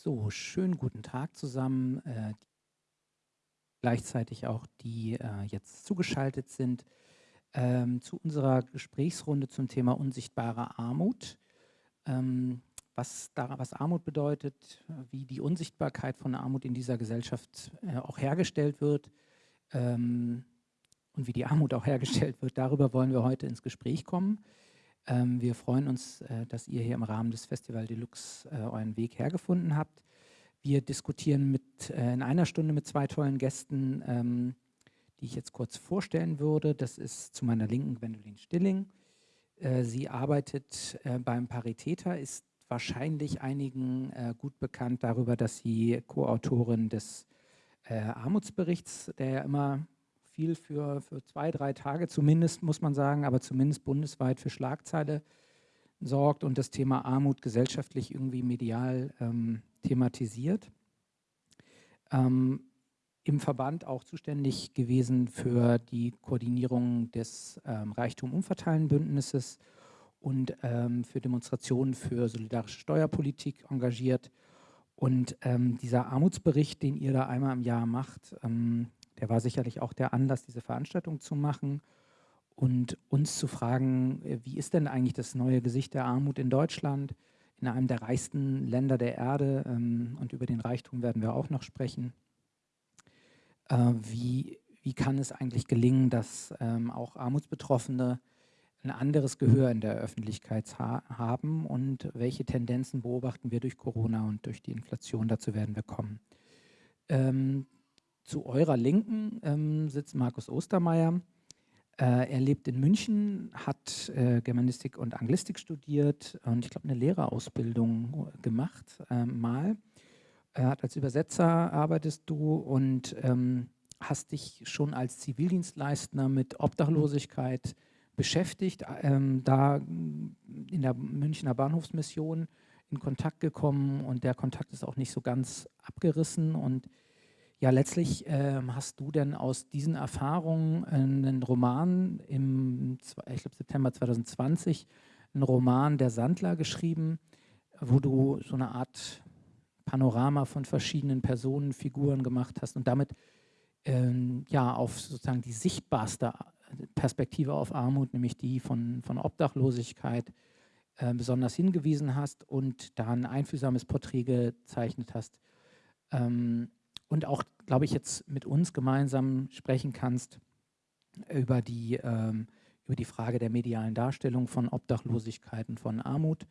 So, schönen guten Tag zusammen. Äh, gleichzeitig auch die äh, jetzt zugeschaltet sind ähm, zu unserer Gesprächsrunde zum Thema unsichtbare Armut. Ähm, was, da, was Armut bedeutet, wie die Unsichtbarkeit von Armut in dieser Gesellschaft äh, auch hergestellt wird ähm, und wie die Armut auch hergestellt wird, darüber wollen wir heute ins Gespräch kommen. Ähm, wir freuen uns, äh, dass ihr hier im Rahmen des Festival Deluxe äh, euren Weg hergefunden habt. Wir diskutieren mit, äh, in einer Stunde mit zwei tollen Gästen, ähm, die ich jetzt kurz vorstellen würde. Das ist zu meiner Linken Gwendolyn Stilling. Äh, sie arbeitet äh, beim Paritäter, ist wahrscheinlich einigen äh, gut bekannt darüber, dass sie Co-Autorin des Armutsberichts, der ja immer viel für, für zwei, drei Tage zumindest, muss man sagen, aber zumindest bundesweit für Schlagzeile sorgt und das Thema Armut gesellschaftlich irgendwie medial ähm, thematisiert. Ähm, Im Verband auch zuständig gewesen für die Koordinierung des ähm, Reichtum-Umverteilen-Bündnisses und ähm, für Demonstrationen für solidarische Steuerpolitik engagiert. Und ähm, dieser Armutsbericht, den ihr da einmal im Jahr macht, ähm, der war sicherlich auch der Anlass, diese Veranstaltung zu machen und uns zu fragen, äh, wie ist denn eigentlich das neue Gesicht der Armut in Deutschland, in einem der reichsten Länder der Erde ähm, und über den Reichtum werden wir auch noch sprechen. Äh, wie, wie kann es eigentlich gelingen, dass ähm, auch Armutsbetroffene ein anderes Gehör in der Öffentlichkeit ha haben und welche Tendenzen beobachten wir durch Corona und durch die Inflation, dazu werden wir kommen. Ähm, zu eurer Linken ähm, sitzt Markus Ostermeier. Äh, er lebt in München, hat äh, Germanistik und Anglistik studiert und ich glaube eine Lehrerausbildung gemacht äh, mal. Hat als Übersetzer arbeitest du und ähm, hast dich schon als Zivildienstleister mit Obdachlosigkeit beschäftigt, ähm, da in der Münchner Bahnhofsmission in Kontakt gekommen und der Kontakt ist auch nicht so ganz abgerissen und ja, letztlich ähm, hast du denn aus diesen Erfahrungen einen Roman im, ich glaube, September 2020, einen Roman der Sandler geschrieben, wo du so eine Art Panorama von verschiedenen Personen, Figuren gemacht hast und damit ähm, ja auf sozusagen die sichtbarste Perspektive auf Armut, nämlich die von, von Obdachlosigkeit, äh, besonders hingewiesen hast und da ein einfühlsames Porträt gezeichnet hast. Ähm, und auch, glaube ich, jetzt mit uns gemeinsam sprechen kannst über die, ähm, über die Frage der medialen Darstellung von Obdachlosigkeit und von Armut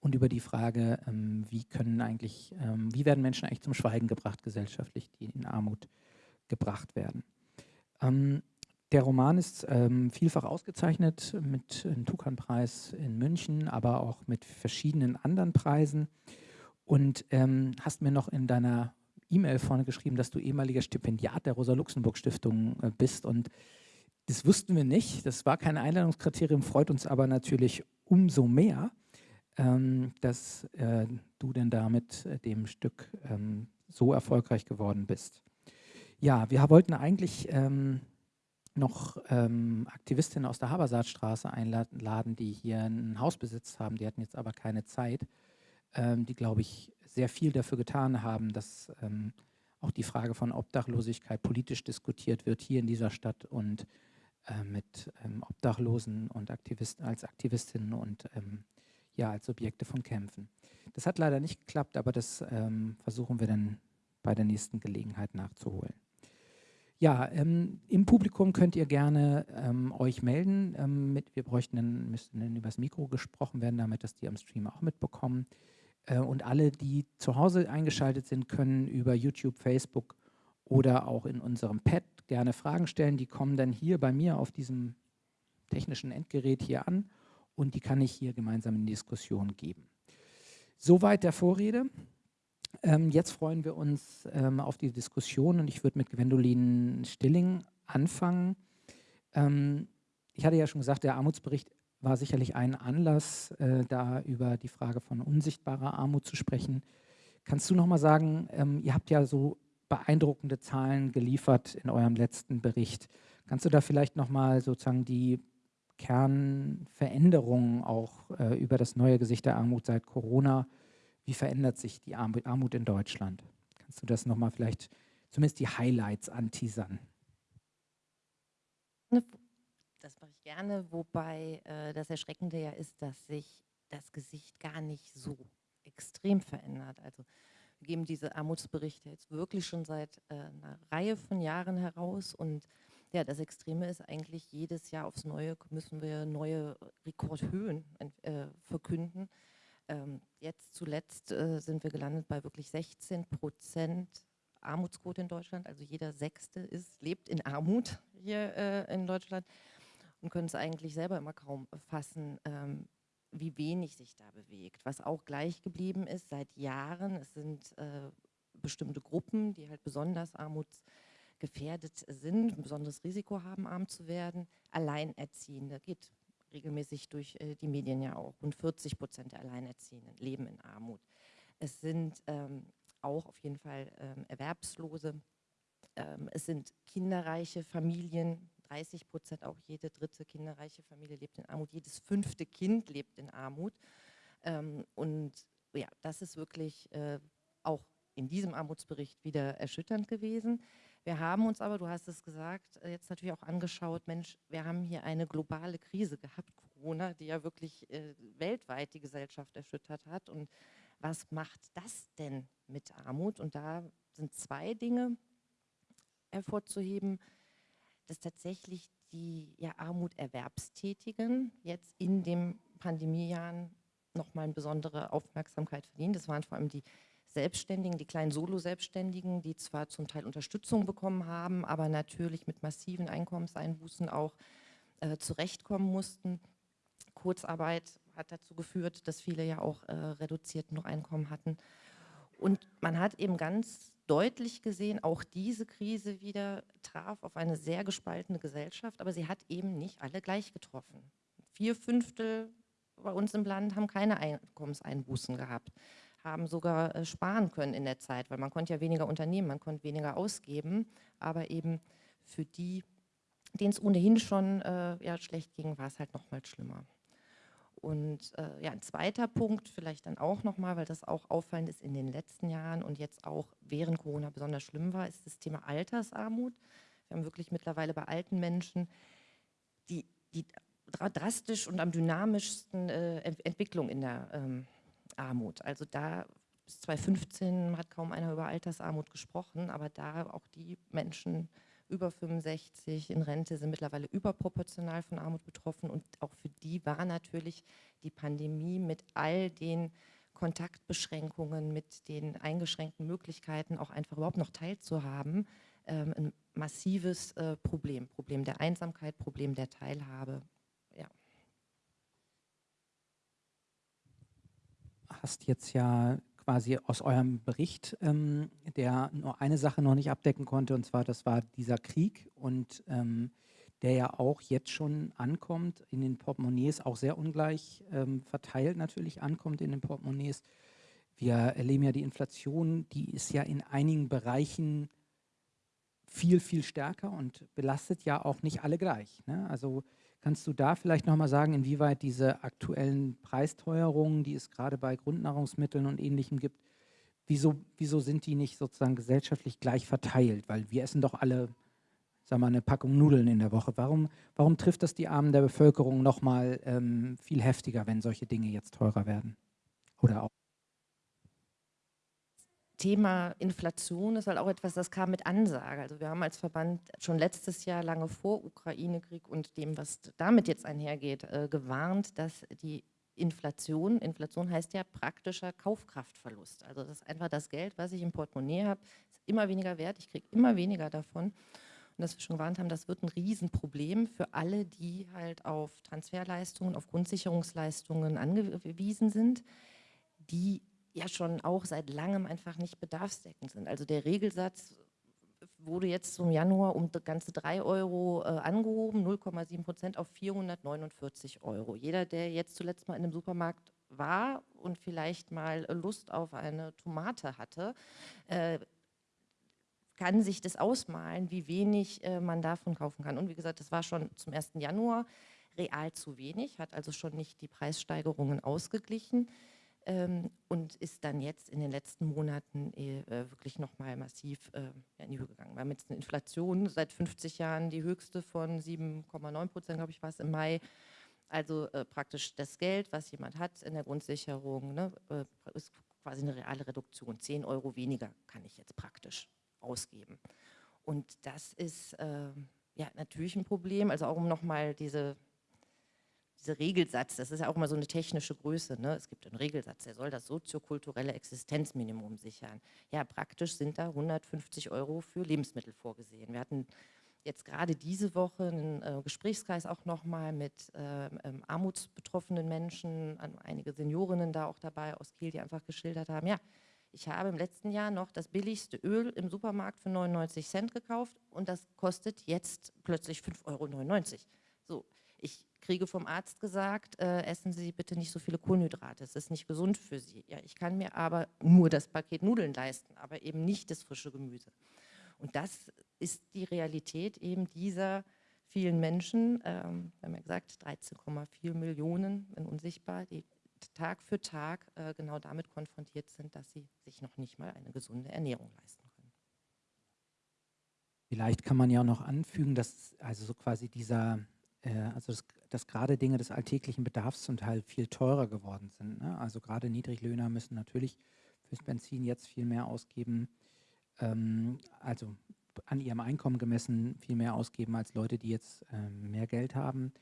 und über die Frage, ähm, wie können eigentlich, ähm, wie werden Menschen eigentlich zum Schweigen gebracht gesellschaftlich, die in Armut gebracht werden. Ähm, der Roman ist ähm, vielfach ausgezeichnet mit einem Tukan-Preis in München, aber auch mit verschiedenen anderen Preisen. Und ähm, hast mir noch in deiner E-Mail vorne geschrieben, dass du ehemaliger Stipendiat der Rosa-Luxemburg-Stiftung äh, bist und das wussten wir nicht. Das war kein Einladungskriterium, freut uns aber natürlich umso mehr, ähm, dass äh, du denn da mit äh, dem Stück ähm, so erfolgreich geworden bist. Ja, wir wollten eigentlich ähm, noch ähm, Aktivistinnen aus der Habersaatstraße einladen, die hier einen Hausbesitz haben. Die hatten jetzt aber keine Zeit, die, glaube ich, sehr viel dafür getan haben, dass ähm, auch die Frage von Obdachlosigkeit politisch diskutiert wird hier in dieser Stadt und äh, mit ähm, Obdachlosen und Aktivisten als Aktivistinnen und ähm, ja als Subjekte von Kämpfen. Das hat leider nicht geklappt, aber das ähm, versuchen wir dann bei der nächsten Gelegenheit nachzuholen. Ja, ähm, im Publikum könnt ihr gerne ähm, euch melden. Ähm, mit, wir bräuchten dann, müssten dann übers Mikro gesprochen werden, damit das die am Stream auch mitbekommen. Äh, und alle, die zu Hause eingeschaltet sind, können über YouTube, Facebook oder auch in unserem Pad gerne Fragen stellen. Die kommen dann hier bei mir auf diesem technischen Endgerät hier an und die kann ich hier gemeinsam in Diskussion geben. Soweit der Vorrede. Ähm, jetzt freuen wir uns ähm, auf die Diskussion und ich würde mit Gwendolin Stilling anfangen. Ähm, ich hatte ja schon gesagt, der Armutsbericht war sicherlich ein Anlass, äh, da über die Frage von unsichtbarer Armut zu sprechen. Kannst du noch mal sagen, ähm, ihr habt ja so beeindruckende Zahlen geliefert in eurem letzten Bericht. Kannst du da vielleicht noch mal sozusagen die Kernveränderungen auch äh, über das neue Gesicht der Armut seit Corona wie verändert sich die Armut in Deutschland? Kannst du das nochmal vielleicht, zumindest die Highlights anteasern? Das mache ich gerne, wobei äh, das Erschreckende ja ist, dass sich das Gesicht gar nicht so extrem verändert. Also wir geben diese Armutsberichte jetzt wirklich schon seit äh, einer Reihe von Jahren heraus und ja, das Extreme ist eigentlich, jedes Jahr aufs Neue müssen wir neue Rekordhöhen äh, verkünden. Ähm, jetzt zuletzt äh, sind wir gelandet bei wirklich 16 Prozent Armutsquote in Deutschland. Also jeder Sechste ist, lebt in Armut hier äh, in Deutschland und können es eigentlich selber immer kaum fassen, ähm, wie wenig sich da bewegt. Was auch gleich geblieben ist seit Jahren, es sind äh, bestimmte Gruppen, die halt besonders armutsgefährdet sind, ein besonderes Risiko haben, arm zu werden. Alleinerziehende geht regelmäßig durch äh, die Medien ja auch. Rund 40 Prozent der Alleinerziehenden leben in Armut. Es sind ähm, auch auf jeden Fall ähm, Erwerbslose. Ähm, es sind kinderreiche Familien, 30 Prozent, auch jede dritte kinderreiche Familie lebt in Armut, jedes fünfte Kind lebt in Armut. Ähm, und ja, das ist wirklich äh, auch in diesem Armutsbericht wieder erschütternd gewesen. Wir haben uns aber, du hast es gesagt, äh, jetzt natürlich auch angeschaut, Mensch, wir haben hier eine globale Krise gehabt, Corona, die ja wirklich äh, weltweit die Gesellschaft erschüttert hat. Und was macht das denn mit Armut? Und da sind zwei Dinge hervorzuheben dass tatsächlich die ja, Armuterwerbstätigen jetzt in den Pandemiejahren nochmal eine besondere Aufmerksamkeit verdienen. Das waren vor allem die Selbstständigen, die kleinen Solo-Selbstständigen, die zwar zum Teil Unterstützung bekommen haben, aber natürlich mit massiven Einkommenseinbußen auch äh, zurechtkommen mussten. Kurzarbeit hat dazu geführt, dass viele ja auch äh, noch Einkommen hatten. Und man hat eben ganz deutlich gesehen, auch diese Krise wieder traf auf eine sehr gespaltene Gesellschaft, aber sie hat eben nicht alle gleich getroffen. Vier Fünftel bei uns im Land haben keine Einkommenseinbußen gehabt, haben sogar äh, sparen können in der Zeit, weil man konnte ja weniger unternehmen, man konnte weniger ausgeben, aber eben für die, denen es ohnehin schon äh, ja, schlecht ging, war es halt noch mal schlimmer. Und äh, ja, ein zweiter Punkt vielleicht dann auch nochmal, weil das auch auffallend ist in den letzten Jahren und jetzt auch während Corona besonders schlimm war, ist das Thema Altersarmut. Wir haben wirklich mittlerweile bei alten Menschen die, die drastisch und am dynamischsten äh, Entwicklung in der ähm, Armut. Also da bis 2015 hat kaum einer über Altersarmut gesprochen, aber da auch die Menschen über 65 in Rente sind mittlerweile überproportional von Armut betroffen und auch für die war natürlich die Pandemie mit all den Kontaktbeschränkungen, mit den eingeschränkten Möglichkeiten auch einfach überhaupt noch teilzuhaben, ähm, ein massives äh, Problem. Problem der Einsamkeit, Problem der Teilhabe. Ja. Hast jetzt ja quasi aus eurem Bericht, ähm, der nur eine Sache noch nicht abdecken konnte, und zwar das war dieser Krieg und ähm, der ja auch jetzt schon ankommt in den Portemonnaies, auch sehr ungleich ähm, verteilt natürlich ankommt in den Portemonnaies. Wir erleben ja die Inflation, die ist ja in einigen Bereichen viel, viel stärker und belastet ja auch nicht alle gleich. Ne? Also Kannst du da vielleicht nochmal sagen, inwieweit diese aktuellen Preisteuerungen, die es gerade bei Grundnahrungsmitteln und Ähnlichem gibt, wieso, wieso sind die nicht sozusagen gesellschaftlich gleich verteilt? Weil wir essen doch alle, sagen wir mal, eine Packung Nudeln in der Woche. Warum, warum trifft das die Armen der Bevölkerung nochmal ähm, viel heftiger, wenn solche Dinge jetzt teurer werden? Oder auch? Thema Inflation ist halt auch etwas, das kam mit Ansage. Also wir haben als Verband schon letztes Jahr lange vor Ukraine-Krieg und dem, was damit jetzt einhergeht, äh, gewarnt, dass die Inflation, Inflation heißt ja praktischer Kaufkraftverlust. Also das ist einfach das Geld, was ich im Portemonnaie habe, ist immer weniger wert, ich kriege immer weniger davon. Und dass wir schon gewarnt haben, das wird ein Riesenproblem für alle, die halt auf Transferleistungen, auf Grundsicherungsleistungen angewiesen sind, die ja schon auch seit langem einfach nicht bedarfsdeckend sind. Also der Regelsatz wurde jetzt zum Januar um ganze 3 Euro äh, angehoben, 0,7 Prozent auf 449 Euro. Jeder, der jetzt zuletzt mal in einem Supermarkt war und vielleicht mal Lust auf eine Tomate hatte, äh, kann sich das ausmalen, wie wenig äh, man davon kaufen kann. Und wie gesagt, das war schon zum 1. Januar real zu wenig, hat also schon nicht die Preissteigerungen ausgeglichen. Ähm, und ist dann jetzt in den letzten Monaten äh, wirklich nochmal massiv äh, in die Höhe gegangen. Wir haben jetzt eine Inflation seit 50 Jahren, die höchste von 7,9 Prozent, glaube ich, war es im Mai. Also äh, praktisch das Geld, was jemand hat in der Grundsicherung, ne, äh, ist quasi eine reale Reduktion. 10 Euro weniger kann ich jetzt praktisch ausgeben. Und das ist äh, ja natürlich ein Problem, also auch um nochmal diese dieser Regelsatz, das ist ja auch immer so eine technische Größe, ne? es gibt einen Regelsatz, der soll das soziokulturelle Existenzminimum sichern. Ja, praktisch sind da 150 Euro für Lebensmittel vorgesehen. Wir hatten jetzt gerade diese Woche einen äh, Gesprächskreis auch nochmal mit äh, ähm, armutsbetroffenen Menschen, einige Seniorinnen da auch dabei aus Kiel, die einfach geschildert haben, ja, ich habe im letzten Jahr noch das billigste Öl im Supermarkt für 99 Cent gekauft und das kostet jetzt plötzlich 5,99 Euro. So, ich kriege vom Arzt gesagt, äh, essen Sie bitte nicht so viele Kohlenhydrate, es ist nicht gesund für Sie. Ja, ich kann mir aber nur das Paket Nudeln leisten, aber eben nicht das frische Gemüse. Und das ist die Realität eben dieser vielen Menschen, ähm, wir haben ja gesagt, 13,4 Millionen, wenn unsichtbar, die Tag für Tag äh, genau damit konfrontiert sind, dass sie sich noch nicht mal eine gesunde Ernährung leisten können. Vielleicht kann man ja auch noch anfügen, dass also so quasi dieser also dass, dass gerade Dinge des alltäglichen Bedarfs zum Teil viel teurer geworden sind. Ne? Also gerade Niedriglöhner müssen natürlich fürs Benzin jetzt viel mehr ausgeben, ähm, also an ihrem Einkommen gemessen viel mehr ausgeben als Leute, die jetzt ähm, mehr Geld haben.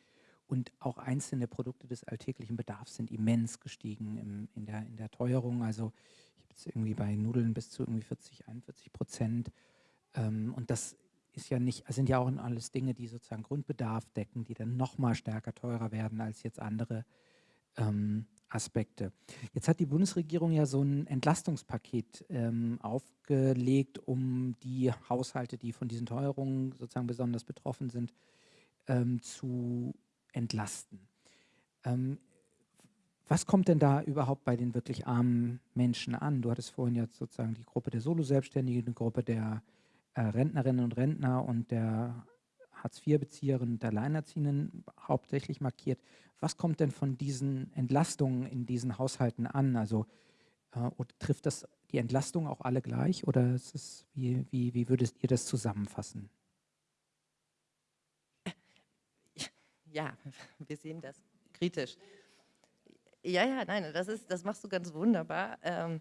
Und auch einzelne Produkte des alltäglichen Bedarfs sind immens gestiegen im, in, der, in der Teuerung. Also ich habe jetzt irgendwie bei Nudeln bis zu irgendwie 40, 41 Prozent. Ähm, und das ist ja nicht, sind ja auch alles Dinge, die sozusagen Grundbedarf decken, die dann nochmal stärker teurer werden als jetzt andere ähm, Aspekte. Jetzt hat die Bundesregierung ja so ein Entlastungspaket ähm, aufgelegt, um die Haushalte, die von diesen Teuerungen sozusagen besonders betroffen sind, ähm, zu entlasten. Ähm, was kommt denn da überhaupt bei den wirklich armen Menschen an? Du hattest vorhin jetzt sozusagen die Gruppe der Solo-Selbstständigen, die Gruppe der äh, Rentnerinnen und Rentner und der Hartz-IV-Bezieherinnen und Alleinerziehenden hauptsächlich markiert. Was kommt denn von diesen Entlastungen in diesen Haushalten an? Also äh, trifft das die Entlastung auch alle gleich oder ist es, wie, wie, wie würdet ihr das zusammenfassen? Ja, wir sehen das kritisch. Ja, ja, nein, das, ist, das machst du ganz wunderbar. Ähm,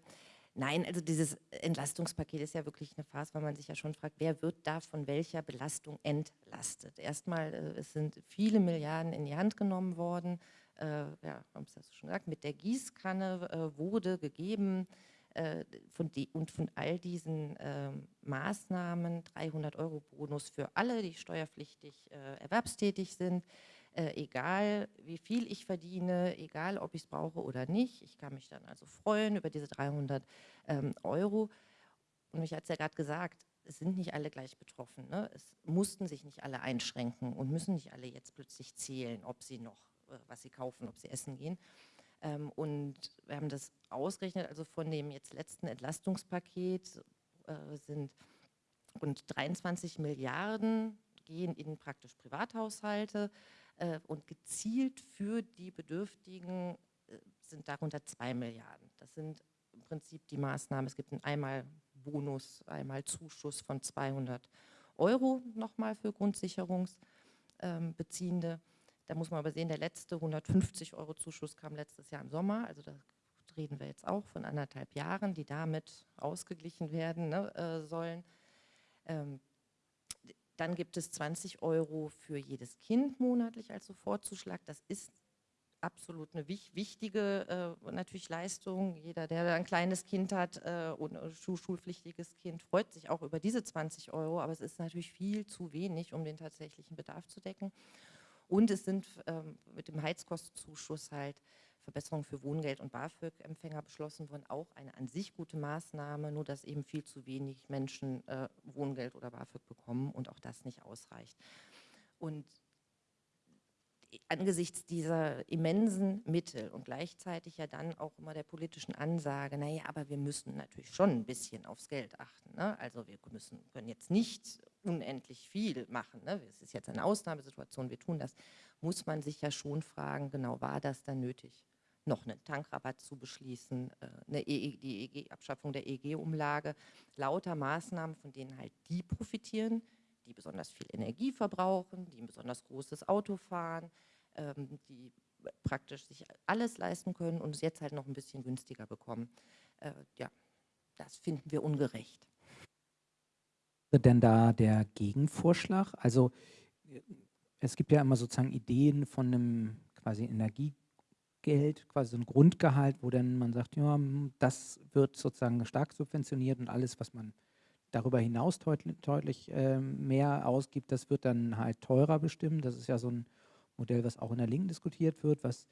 Nein, also dieses Entlastungspaket ist ja wirklich eine Phase, weil man sich ja schon fragt, wer wird da von welcher Belastung entlastet? Erstmal, äh, es sind viele Milliarden in die Hand genommen worden. Äh, ja, haben es schon gesagt, mit der Gießkanne äh, wurde gegeben äh, von die, und von all diesen ähm, Maßnahmen 300 Euro Bonus für alle, die steuerpflichtig äh, erwerbstätig sind äh, egal wie viel ich verdiene, egal ob ich es brauche oder nicht. Ich kann mich dann also freuen über diese 300 ähm, Euro. Und ich hatte es ja gerade gesagt, es sind nicht alle gleich betroffen. Ne? Es mussten sich nicht alle einschränken und müssen nicht alle jetzt plötzlich zählen, ob sie noch äh, was sie kaufen, ob sie essen gehen. Ähm, und wir haben das ausgerechnet, also von dem jetzt letzten Entlastungspaket äh, sind rund 23 Milliarden gehen in praktisch Privathaushalte äh, und gezielt für die Bedürftigen äh, sind darunter zwei Milliarden. Das sind im Prinzip die Maßnahmen. Es gibt einen einmal Bonus, einmal Zuschuss von 200 Euro nochmal für Grundsicherungsbeziehende. Da muss man aber sehen, der letzte 150 Euro Zuschuss kam letztes Jahr im Sommer, also da reden wir jetzt auch von anderthalb Jahren, die damit ausgeglichen werden ne, äh, sollen. Ähm, dann gibt es 20 Euro für jedes Kind monatlich als Sofortzuschlag. Das ist absolut eine wichtige äh, natürlich Leistung. Jeder, der ein kleines Kind hat äh, und ein schulpflichtiges Kind, freut sich auch über diese 20 Euro, aber es ist natürlich viel zu wenig, um den tatsächlichen Bedarf zu decken. Und es sind ähm, mit dem Heizkostenzuschuss halt Verbesserungen für Wohngeld- und BAföG-Empfänger beschlossen worden. Auch eine an sich gute Maßnahme, nur dass eben viel zu wenig Menschen äh, Wohngeld oder BAföG bekommen und auch das nicht ausreicht. Und angesichts dieser immensen Mittel und gleichzeitig ja dann auch immer der politischen Ansage, naja, aber wir müssen natürlich schon ein bisschen aufs Geld achten. Ne? Also wir müssen, können jetzt nicht unendlich viel machen. Ne? Es ist jetzt eine Ausnahmesituation, wir tun das. Muss man sich ja schon fragen, genau, war das dann nötig? Noch einen Tankrabatt zu beschließen, äh, eine EE, die EEG, Abschaffung der EEG-Umlage, lauter Maßnahmen, von denen halt die profitieren, die besonders viel Energie verbrauchen, die ein besonders großes Auto fahren, ähm, die praktisch sich alles leisten können und es jetzt halt noch ein bisschen günstiger bekommen. Äh, ja, das finden wir ungerecht. Denn da der Gegenvorschlag? Also äh, es gibt ja immer sozusagen Ideen von einem quasi Energiegeld, quasi so ein Grundgehalt, wo dann man sagt, ja, das wird sozusagen stark subventioniert und alles, was man darüber hinaus deutlich, deutlich äh, mehr ausgibt, das wird dann halt teurer bestimmt. Das ist ja so ein Modell, was auch in der Linken diskutiert wird. Was,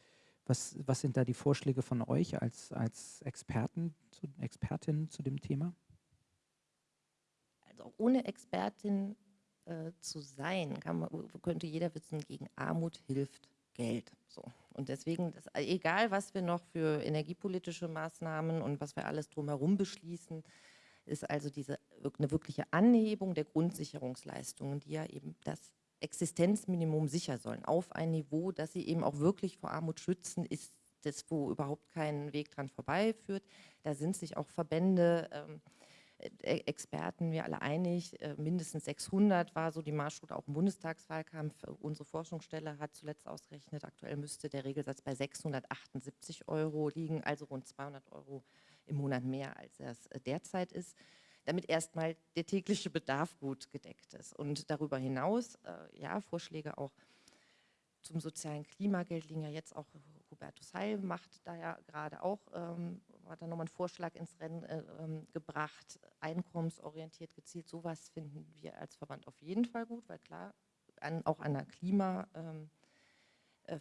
was, was sind da die Vorschläge von euch als, als Experten, zu, Expertin zu dem Thema? Also ohne Expertin äh, zu sein, man, könnte jeder wissen, gegen Armut hilft Geld. So. Und deswegen, das, egal was wir noch für energiepolitische Maßnahmen und was wir alles drumherum beschließen, ist also diese eine wirkliche Anhebung der Grundsicherungsleistungen, die ja eben das Existenzminimum sicher sollen, auf ein Niveau, dass sie eben auch wirklich vor Armut schützen, ist das, wo überhaupt kein Weg dran vorbeiführt. Da sind sich auch Verbände, ähm, äh, Experten, wir alle einig, äh, mindestens 600 war so die Marschroute auch im Bundestagswahlkampf. Unsere Forschungsstelle hat zuletzt ausgerechnet, aktuell müsste der Regelsatz bei 678 Euro liegen, also rund 200 Euro im Monat mehr, als es äh, derzeit ist damit erstmal der tägliche Bedarf gut gedeckt ist. Und darüber hinaus, äh, ja, Vorschläge auch zum sozialen Klimageld liegen ja jetzt auch, Hubertus Heil macht da ja gerade auch, ähm, hat da nochmal einen Vorschlag ins Rennen äh, ähm, gebracht, einkommensorientiert gezielt, sowas finden wir als Verband auf jeden Fall gut, weil klar, an, auch an einer Klima, ähm, äh,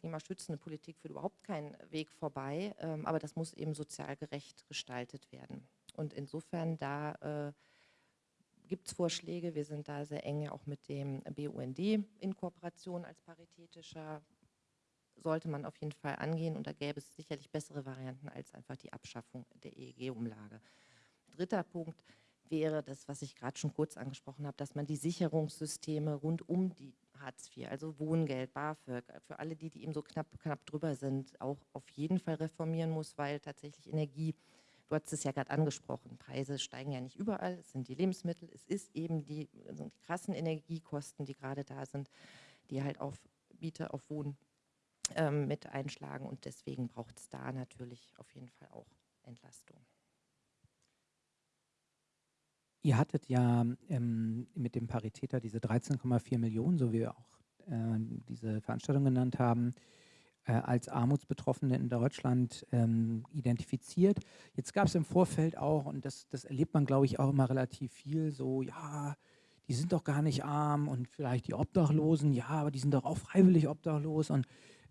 klimaschützenden Politik führt überhaupt keinen Weg vorbei, ähm, aber das muss eben sozial gerecht gestaltet werden. Und insofern da äh, gibt es Vorschläge. Wir sind da sehr eng ja auch mit dem BUND in Kooperation als paritätischer. Sollte man auf jeden Fall angehen und da gäbe es sicherlich bessere Varianten als einfach die Abschaffung der EEG-Umlage. Dritter Punkt wäre das, was ich gerade schon kurz angesprochen habe, dass man die Sicherungssysteme rund um die Hartz IV, also Wohngeld, BAföG, für alle die, die eben so knapp, knapp drüber sind, auch auf jeden Fall reformieren muss, weil tatsächlich Energie Du hast es ja gerade angesprochen, Preise steigen ja nicht überall, es sind die Lebensmittel, es ist eben die, also die krassen Energiekosten, die gerade da sind, die halt auf Miete, auf Wohnen ähm, mit einschlagen und deswegen braucht es da natürlich auf jeden Fall auch Entlastung. Ihr hattet ja ähm, mit dem Paritäter diese 13,4 Millionen, so wie wir auch äh, diese Veranstaltung genannt haben, äh, als Armutsbetroffene in Deutschland ähm, identifiziert. Jetzt gab es im Vorfeld auch, und das, das erlebt man, glaube ich, auch immer relativ viel, so, ja, die sind doch gar nicht arm und vielleicht die Obdachlosen, ja, aber die sind doch auch freiwillig obdachlos und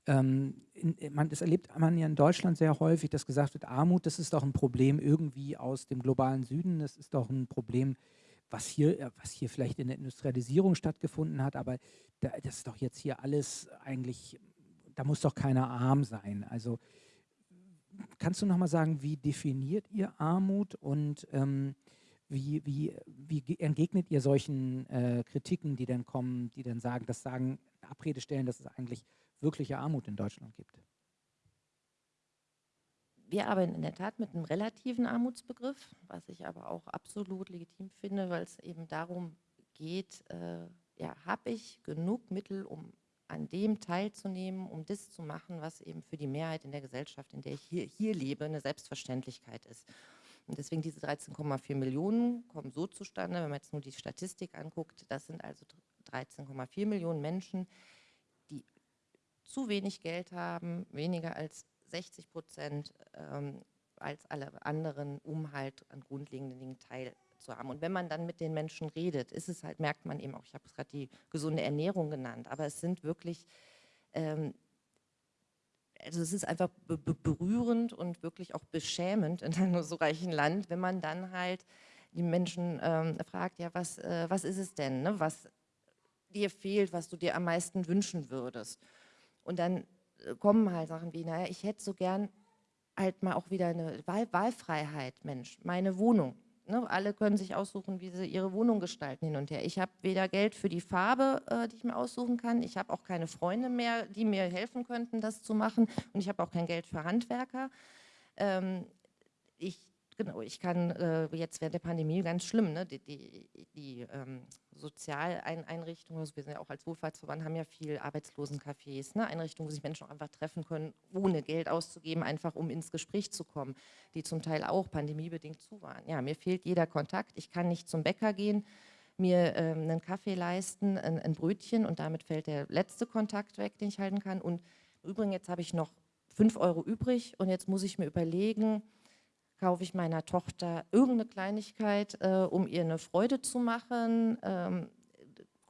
ähm, in, man, das erlebt man ja in Deutschland sehr häufig, dass gesagt wird, Armut, das ist doch ein Problem irgendwie aus dem globalen Süden, das ist doch ein Problem, was hier, was hier vielleicht in der Industrialisierung stattgefunden hat, aber da, das ist doch jetzt hier alles eigentlich da muss doch keiner arm sein. Also kannst du noch mal sagen, wie definiert ihr Armut und ähm, wie, wie, wie entgegnet ihr solchen äh, Kritiken, die dann kommen, die dann sagen, das sagen, Abrede stellen, dass es eigentlich wirkliche Armut in Deutschland gibt? Wir arbeiten in der Tat mit einem relativen Armutsbegriff, was ich aber auch absolut legitim finde, weil es eben darum geht, äh, ja, habe ich genug Mittel, um an dem teilzunehmen, um das zu machen, was eben für die Mehrheit in der Gesellschaft, in der ich hier, hier lebe, eine Selbstverständlichkeit ist. Und deswegen diese 13,4 Millionen kommen so zustande, wenn man jetzt nur die Statistik anguckt, das sind also 13,4 Millionen Menschen, zu wenig Geld haben, weniger als 60 Prozent ähm, als alle anderen, um halt an grundlegenden Dingen teilzunehmen zu haben. Und wenn man dann mit den Menschen redet, ist es halt, merkt man eben auch, ich habe es gerade die gesunde Ernährung genannt, aber es sind wirklich, ähm, also es ist einfach be berührend und wirklich auch beschämend in einem so reichen Land, wenn man dann halt die Menschen ähm, fragt, ja, was, äh, was ist es denn, ne? was dir fehlt, was du dir am meisten wünschen würdest. Und dann äh, kommen halt Sachen wie, naja, ich hätte so gern halt mal auch wieder eine Wahl Wahlfreiheit, Mensch, meine Wohnung, ne, alle können sich aussuchen, wie sie ihre Wohnung gestalten hin und her. Ich habe weder Geld für die Farbe, äh, die ich mir aussuchen kann, ich habe auch keine Freunde mehr, die mir helfen könnten, das zu machen und ich habe auch kein Geld für Handwerker. Ähm, ich Genau, ich kann äh, jetzt während der Pandemie ganz schlimm, ne, die, die, die ähm, Sozialeinrichtungen, also wir sind ja auch als Wohlfahrtsverband, haben ja viel Arbeitslosencafés, ne, Einrichtungen, wo sich Menschen auch einfach treffen können, ohne Geld auszugeben, einfach um ins Gespräch zu kommen, die zum Teil auch pandemiebedingt zu waren. Ja, mir fehlt jeder Kontakt, ich kann nicht zum Bäcker gehen, mir ähm, einen Kaffee leisten, ein, ein Brötchen und damit fällt der letzte Kontakt weg, den ich halten kann. Und im Übrigen, jetzt habe ich noch fünf Euro übrig und jetzt muss ich mir überlegen, kaufe ich meiner Tochter irgendeine Kleinigkeit, äh, um ihr eine Freude zu machen, ähm,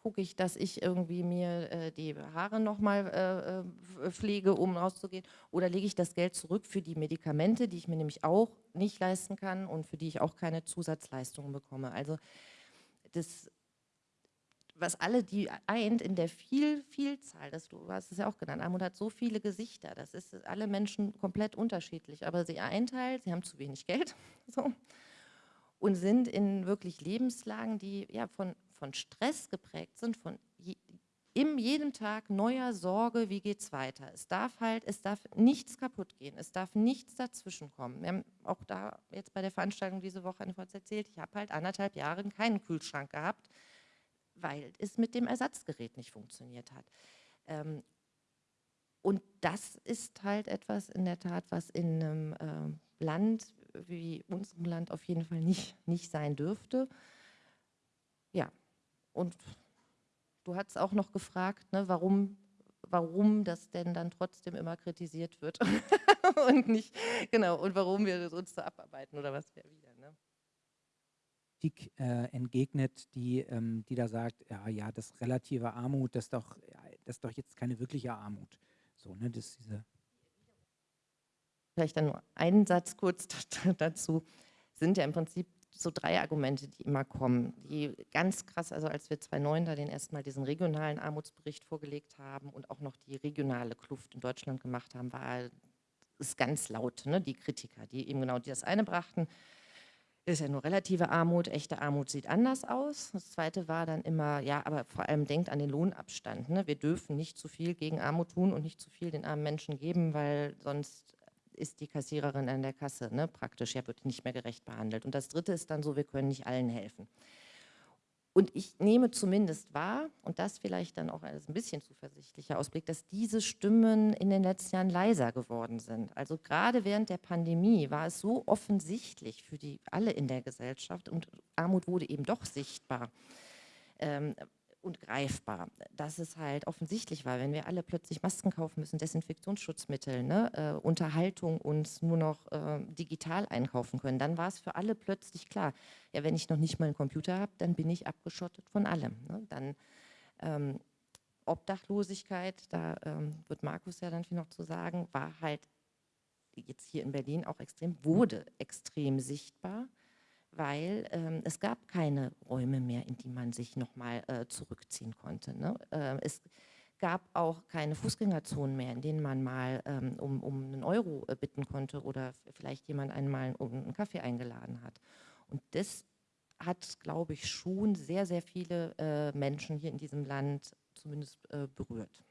gucke ich, dass ich irgendwie mir äh, die Haare nochmal äh, äh, pflege, um rauszugehen, oder lege ich das Geld zurück für die Medikamente, die ich mir nämlich auch nicht leisten kann und für die ich auch keine Zusatzleistungen bekomme. Also das was alle die eint in der viel, Vielzahl, das, du hast es ja auch genannt, Armut hat so viele Gesichter, das ist alle Menschen komplett unterschiedlich, aber sie eint halt, sie haben zu wenig Geld so, und sind in wirklich Lebenslagen, die ja von, von Stress geprägt sind, von je, im jedem Tag neuer Sorge, wie geht es weiter. Es darf halt, es darf nichts kaputt gehen, es darf nichts dazwischen kommen. Wir haben auch da jetzt bei der Veranstaltung diese Woche einfach erzählt, ich habe halt anderthalb Jahre keinen Kühlschrank gehabt, weil es mit dem Ersatzgerät nicht funktioniert hat. Ähm, und das ist halt etwas in der Tat, was in einem äh, Land wie unserem Land auf jeden Fall nicht, nicht sein dürfte. Ja, und du hast auch noch gefragt, ne, warum, warum das denn dann trotzdem immer kritisiert wird und nicht, genau, und warum wir uns so abarbeiten oder was wir wieder. Kritik äh, entgegnet, die, ähm, die da sagt, ja, ja, das relative Armut, das ist doch, das ist doch jetzt keine wirkliche Armut. So, ne, das diese Vielleicht dann nur einen Satz kurz dazu. Sind ja im Prinzip so drei Argumente, die immer kommen, die ganz krass, also als wir 2009 da den erstmal diesen regionalen Armutsbericht vorgelegt haben und auch noch die regionale Kluft in Deutschland gemacht haben, war es ganz laut, ne, die Kritiker, die eben genau das eine brachten, ist ja nur relative Armut, echte Armut sieht anders aus. Das zweite war dann immer, ja, aber vor allem denkt an den Lohnabstand. Ne? Wir dürfen nicht zu viel gegen Armut tun und nicht zu viel den armen Menschen geben, weil sonst ist die Kassiererin an der Kasse ne? praktisch, ja, wird nicht mehr gerecht behandelt. Und das dritte ist dann so, wir können nicht allen helfen. Und ich nehme zumindest wahr, und das vielleicht dann auch als ein bisschen zuversichtlicher Ausblick, dass diese Stimmen in den letzten Jahren leiser geworden sind. Also gerade während der Pandemie war es so offensichtlich für die alle in der Gesellschaft und Armut wurde eben doch sichtbar. Und greifbar, dass es halt offensichtlich war, wenn wir alle plötzlich Masken kaufen müssen, Desinfektionsschutzmittel, ne, äh, Unterhaltung uns nur noch äh, digital einkaufen können, dann war es für alle plötzlich klar, ja, wenn ich noch nicht mal einen Computer habe, dann bin ich abgeschottet von allem. Ne? Dann ähm, Obdachlosigkeit, da ähm, wird Markus ja dann viel noch zu sagen, war halt jetzt hier in Berlin auch extrem, wurde extrem sichtbar weil ähm, es gab keine Räume mehr, in die man sich nochmal äh, zurückziehen konnte. Ne? Äh, es gab auch keine Fußgängerzonen mehr, in denen man mal ähm, um, um einen Euro äh, bitten konnte oder vielleicht jemand einmal um einen Kaffee eingeladen hat. Und das hat, glaube ich, schon sehr, sehr viele äh, Menschen hier in diesem Land zumindest äh, berührt.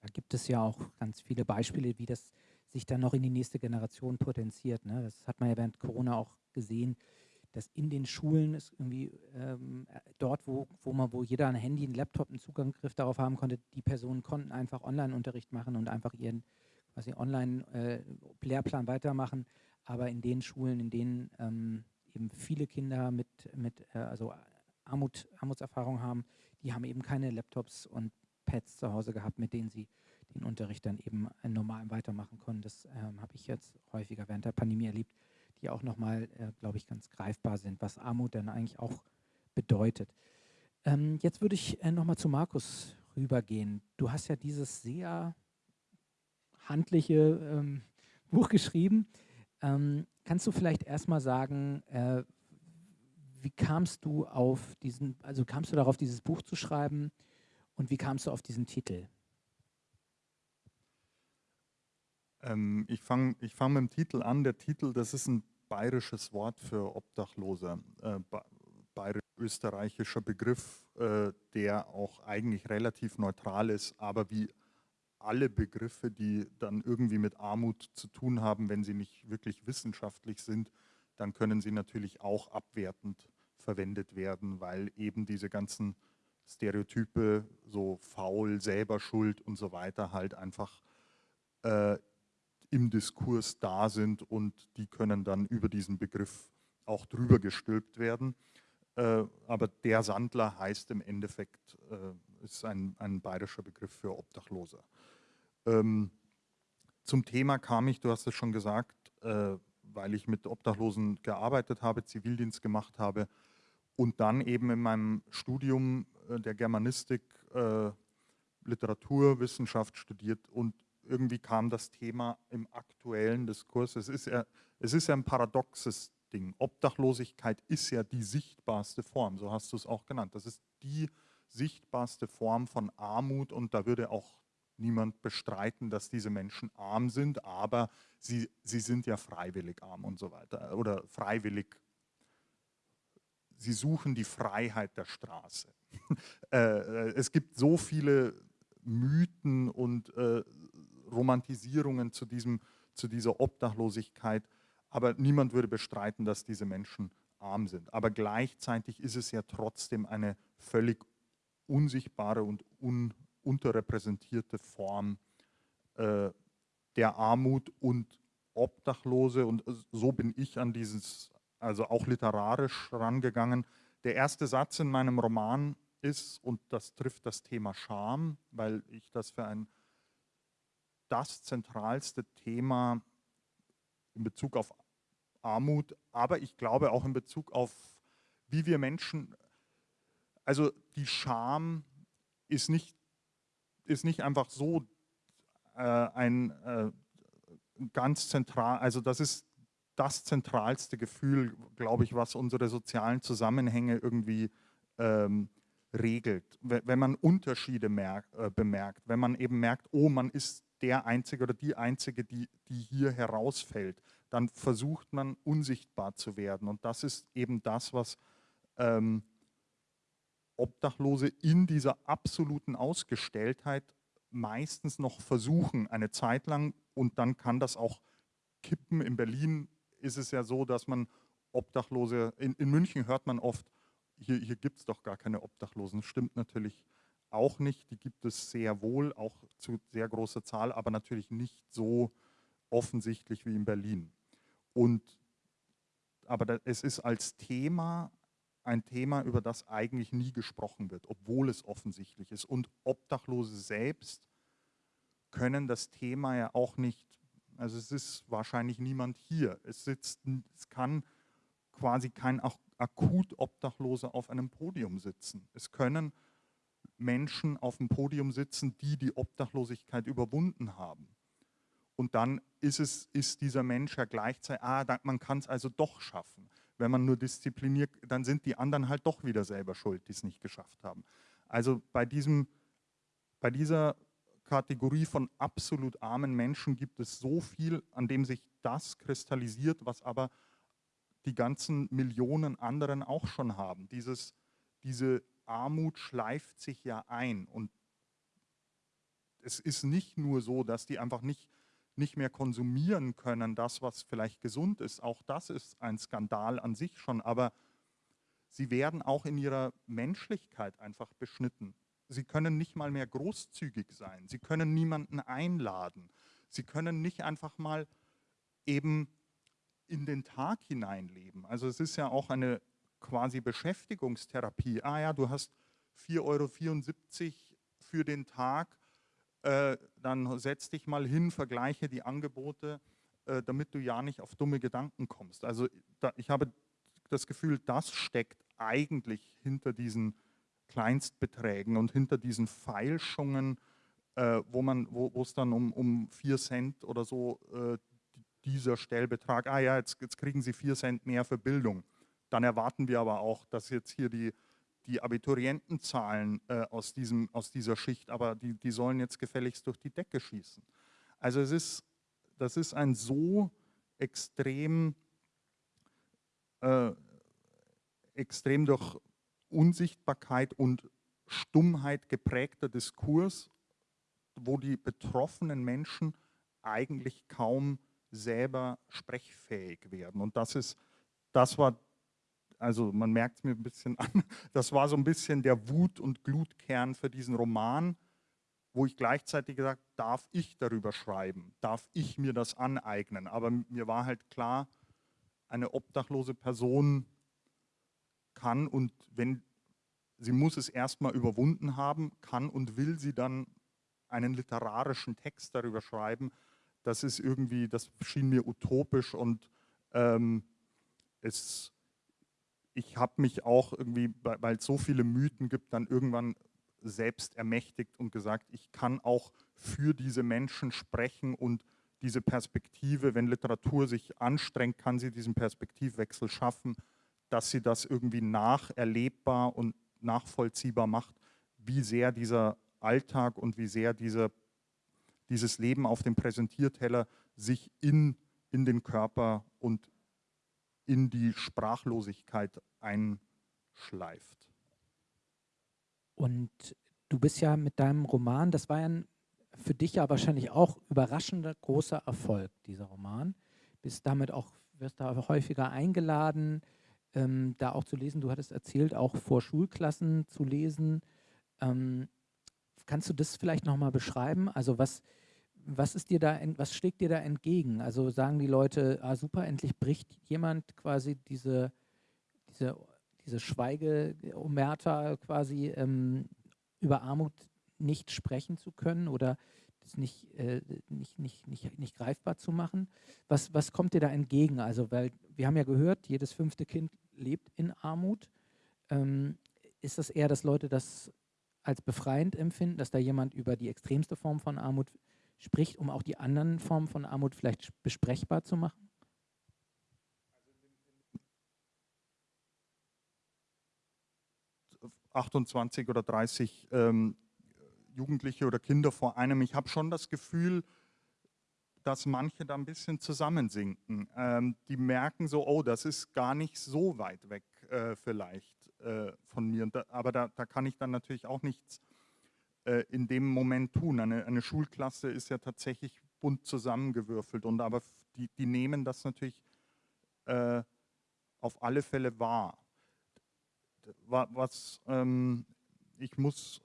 Da gibt es ja auch ganz viele Beispiele, wie das sich dann noch in die nächste Generation potenziert. Ne? Das hat man ja während Corona auch gesehen, dass in den Schulen ist irgendwie ähm, dort, wo, wo man, wo jeder ein Handy, ein Laptop, einen Zugriff darauf haben konnte, die Personen konnten einfach Online-Unterricht machen und einfach ihren quasi Online-Lehrplan äh, weitermachen. Aber in den Schulen, in denen ähm, eben viele Kinder mit, mit äh, also Armut, Armutserfahrung haben, die haben eben keine Laptops und Pads zu Hause gehabt, mit denen sie den Unterricht dann eben normal weitermachen konnten. Das ähm, habe ich jetzt häufiger während der Pandemie erlebt, die auch nochmal, äh, glaube ich, ganz greifbar sind, was Armut dann eigentlich auch bedeutet. Ähm, jetzt würde ich äh, nochmal zu Markus rübergehen. Du hast ja dieses sehr handliche ähm, Buch geschrieben. Ähm, kannst du vielleicht erstmal sagen, äh, wie kamst du auf diesen, also kamst du darauf, dieses Buch zu schreiben und wie kamst du auf diesen Titel? Ähm, ich fange ich fang mit dem Titel an. Der Titel, das ist ein bayerisches Wort für Obdachlose, äh, bayerisch-österreichischer Begriff, äh, der auch eigentlich relativ neutral ist, aber wie alle Begriffe, die dann irgendwie mit Armut zu tun haben, wenn sie nicht wirklich wissenschaftlich sind, dann können sie natürlich auch abwertend verwendet werden, weil eben diese ganzen Stereotype, so faul, selber schuld und so weiter, halt einfach äh, im Diskurs da sind und die können dann über diesen Begriff auch drüber gestülpt werden. Äh, aber der Sandler heißt im Endeffekt, äh, ist ein, ein bayerischer Begriff für Obdachlose. Ähm, zum Thema kam ich, du hast es schon gesagt, äh, weil ich mit Obdachlosen gearbeitet habe, Zivildienst gemacht habe und dann eben in meinem Studium äh, der Germanistik äh, Literaturwissenschaft studiert und irgendwie kam das Thema im aktuellen Diskurs. Es ist ja, es ist ja ein paradoxes Ding. Obdachlosigkeit ist ja die sichtbarste Form, so hast du es auch genannt. Das ist die sichtbarste Form von Armut und da würde auch niemand bestreiten, dass diese Menschen arm sind, aber sie, sie sind ja freiwillig arm und so weiter oder freiwillig, sie suchen die Freiheit der Straße. Äh, äh, es gibt so viele Mythen und äh, Romantisierungen zu, diesem, zu dieser Obdachlosigkeit, aber niemand würde bestreiten, dass diese Menschen arm sind. Aber gleichzeitig ist es ja trotzdem eine völlig unsichtbare und un, unterrepräsentierte Form äh, der Armut und Obdachlose. Und so bin ich an dieses, also auch literarisch rangegangen. Der erste Satz in meinem Roman ist, und das trifft das Thema Scham, weil ich das für ein das zentralste Thema in Bezug auf Armut, aber ich glaube auch in Bezug auf, wie wir Menschen, also die Scham ist nicht ist nicht einfach so äh, ein äh, ganz zentral, also das ist das zentralste Gefühl, glaube ich, was unsere sozialen Zusammenhänge irgendwie ähm, regelt. Wenn man Unterschiede merkt, äh, bemerkt, wenn man eben merkt, oh, man ist der Einzige oder die Einzige, die, die hier herausfällt, dann versucht man unsichtbar zu werden. Und das ist eben das, was ähm, Obdachlose in dieser absoluten Ausgestelltheit meistens noch versuchen, eine Zeit lang und dann kann das auch kippen. In Berlin ist es ja so, dass man Obdachlose, in, in München hört man oft, hier, hier gibt es doch gar keine Obdachlosen. Stimmt natürlich auch nicht, die gibt es sehr wohl, auch zu sehr großer Zahl, aber natürlich nicht so offensichtlich wie in Berlin. Und, aber es ist als Thema ein Thema, über das eigentlich nie gesprochen wird, obwohl es offensichtlich ist. Und Obdachlose selbst können das Thema ja auch nicht, also es ist wahrscheinlich niemand hier. Es, sitzt, es kann quasi kein akut Obdachlose auf einem Podium sitzen. Es können Menschen auf dem Podium sitzen, die die Obdachlosigkeit überwunden haben. Und dann ist, es, ist dieser Mensch ja gleichzeitig, ah, man kann es also doch schaffen wenn man nur diszipliniert, dann sind die anderen halt doch wieder selber schuld, die es nicht geschafft haben. Also bei, diesem, bei dieser Kategorie von absolut armen Menschen gibt es so viel, an dem sich das kristallisiert, was aber die ganzen Millionen anderen auch schon haben. Dieses, diese Armut schleift sich ja ein und es ist nicht nur so, dass die einfach nicht nicht mehr konsumieren können, das, was vielleicht gesund ist. Auch das ist ein Skandal an sich schon, aber sie werden auch in ihrer Menschlichkeit einfach beschnitten. Sie können nicht mal mehr großzügig sein. Sie können niemanden einladen. Sie können nicht einfach mal eben in den Tag hineinleben. Also es ist ja auch eine quasi Beschäftigungstherapie. Ah ja, du hast 4,74 Euro für den Tag äh, dann setz dich mal hin, vergleiche die Angebote, äh, damit du ja nicht auf dumme Gedanken kommst. Also da, ich habe das Gefühl, das steckt eigentlich hinter diesen Kleinstbeträgen und hinter diesen Feilschungen, äh, wo man, wo es dann um, um 4 Cent oder so äh, dieser Stellbetrag, ah ja, jetzt, jetzt kriegen Sie 4 Cent mehr für Bildung. Dann erwarten wir aber auch, dass jetzt hier die die Abiturientenzahlen äh, aus, diesem, aus dieser Schicht, aber die, die sollen jetzt gefälligst durch die Decke schießen. Also es ist, das ist ein so extrem äh, extrem durch Unsichtbarkeit und Stummheit geprägter Diskurs, wo die betroffenen Menschen eigentlich kaum selber sprechfähig werden. Und das ist, das war, also man merkt es mir ein bisschen an, das war so ein bisschen der Wut- und Glutkern für diesen Roman, wo ich gleichzeitig gesagt darf ich darüber schreiben, darf ich mir das aneignen. Aber mir war halt klar, eine obdachlose Person kann und wenn sie muss es erstmal überwunden haben, kann und will sie dann einen literarischen Text darüber schreiben, das ist irgendwie, das schien mir utopisch und ähm, es, ich habe mich auch irgendwie, weil es so viele Mythen gibt, dann irgendwann selbst ermächtigt und gesagt, ich kann auch für diese Menschen sprechen und diese Perspektive, wenn Literatur sich anstrengt, kann sie diesen Perspektivwechsel schaffen, dass sie das irgendwie nacherlebbar und nachvollziehbar macht, wie sehr dieser Alltag und wie sehr dieser, dieses Leben auf dem Präsentierteller sich in, in den Körper und in die Sprachlosigkeit einschleift. Und du bist ja mit deinem Roman, das war ja ein, für dich ja wahrscheinlich auch überraschender großer Erfolg, dieser Roman. Bist damit auch, wirst da häufiger eingeladen, ähm, da auch zu lesen. Du hattest erzählt, auch vor Schulklassen zu lesen. Ähm, kannst du das vielleicht nochmal beschreiben? Also was, was ist dir da, was schlägt dir da entgegen? Also sagen die Leute, ah super, endlich bricht jemand quasi diese, diese, diese Schweigeomerta quasi ähm, über Armut nicht sprechen zu können oder das nicht, äh, nicht, nicht, nicht, nicht greifbar zu machen. Was, was kommt dir da entgegen? Also, weil wir haben ja gehört, jedes fünfte Kind lebt in Armut. Ähm, ist das eher, dass Leute das als befreiend empfinden, dass da jemand über die extremste Form von Armut spricht, um auch die anderen Formen von Armut vielleicht besprechbar zu machen? 28 oder 30 ähm, Jugendliche oder Kinder vor einem. Ich habe schon das Gefühl, dass manche da ein bisschen zusammensinken. Ähm, die merken so, oh, das ist gar nicht so weit weg äh, vielleicht äh, von mir. Da, aber da, da, kann ich dann natürlich auch nichts äh, in dem Moment tun. Eine, eine, Schulklasse ist ja tatsächlich bunt zusammengewürfelt. Und aber die, die nehmen das natürlich äh, auf alle Fälle wahr. Was ähm, ich muss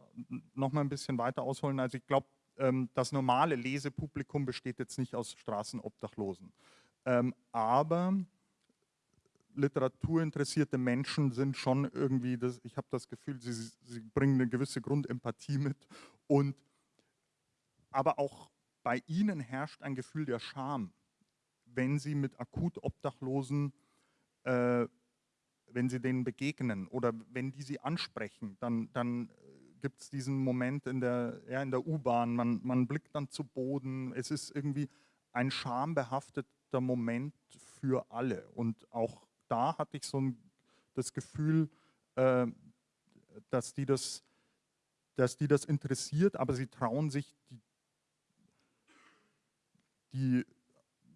noch mal ein bisschen weiter ausholen. Also ich glaube, ähm, das normale Lesepublikum besteht jetzt nicht aus Straßenobdachlosen. Ähm, aber literaturinteressierte Menschen sind schon irgendwie, das, ich habe das Gefühl, sie, sie bringen eine gewisse Grundempathie mit. Und, aber auch bei ihnen herrscht ein Gefühl der Scham, wenn sie mit akut Obdachlosen äh, wenn sie denen begegnen oder wenn die sie ansprechen, dann, dann gibt es diesen Moment in der, ja, der U-Bahn, man, man blickt dann zu Boden, es ist irgendwie ein schambehafteter Moment für alle. Und auch da hatte ich so ein, das Gefühl, äh, dass, die das, dass die das interessiert, aber sie trauen sich die, die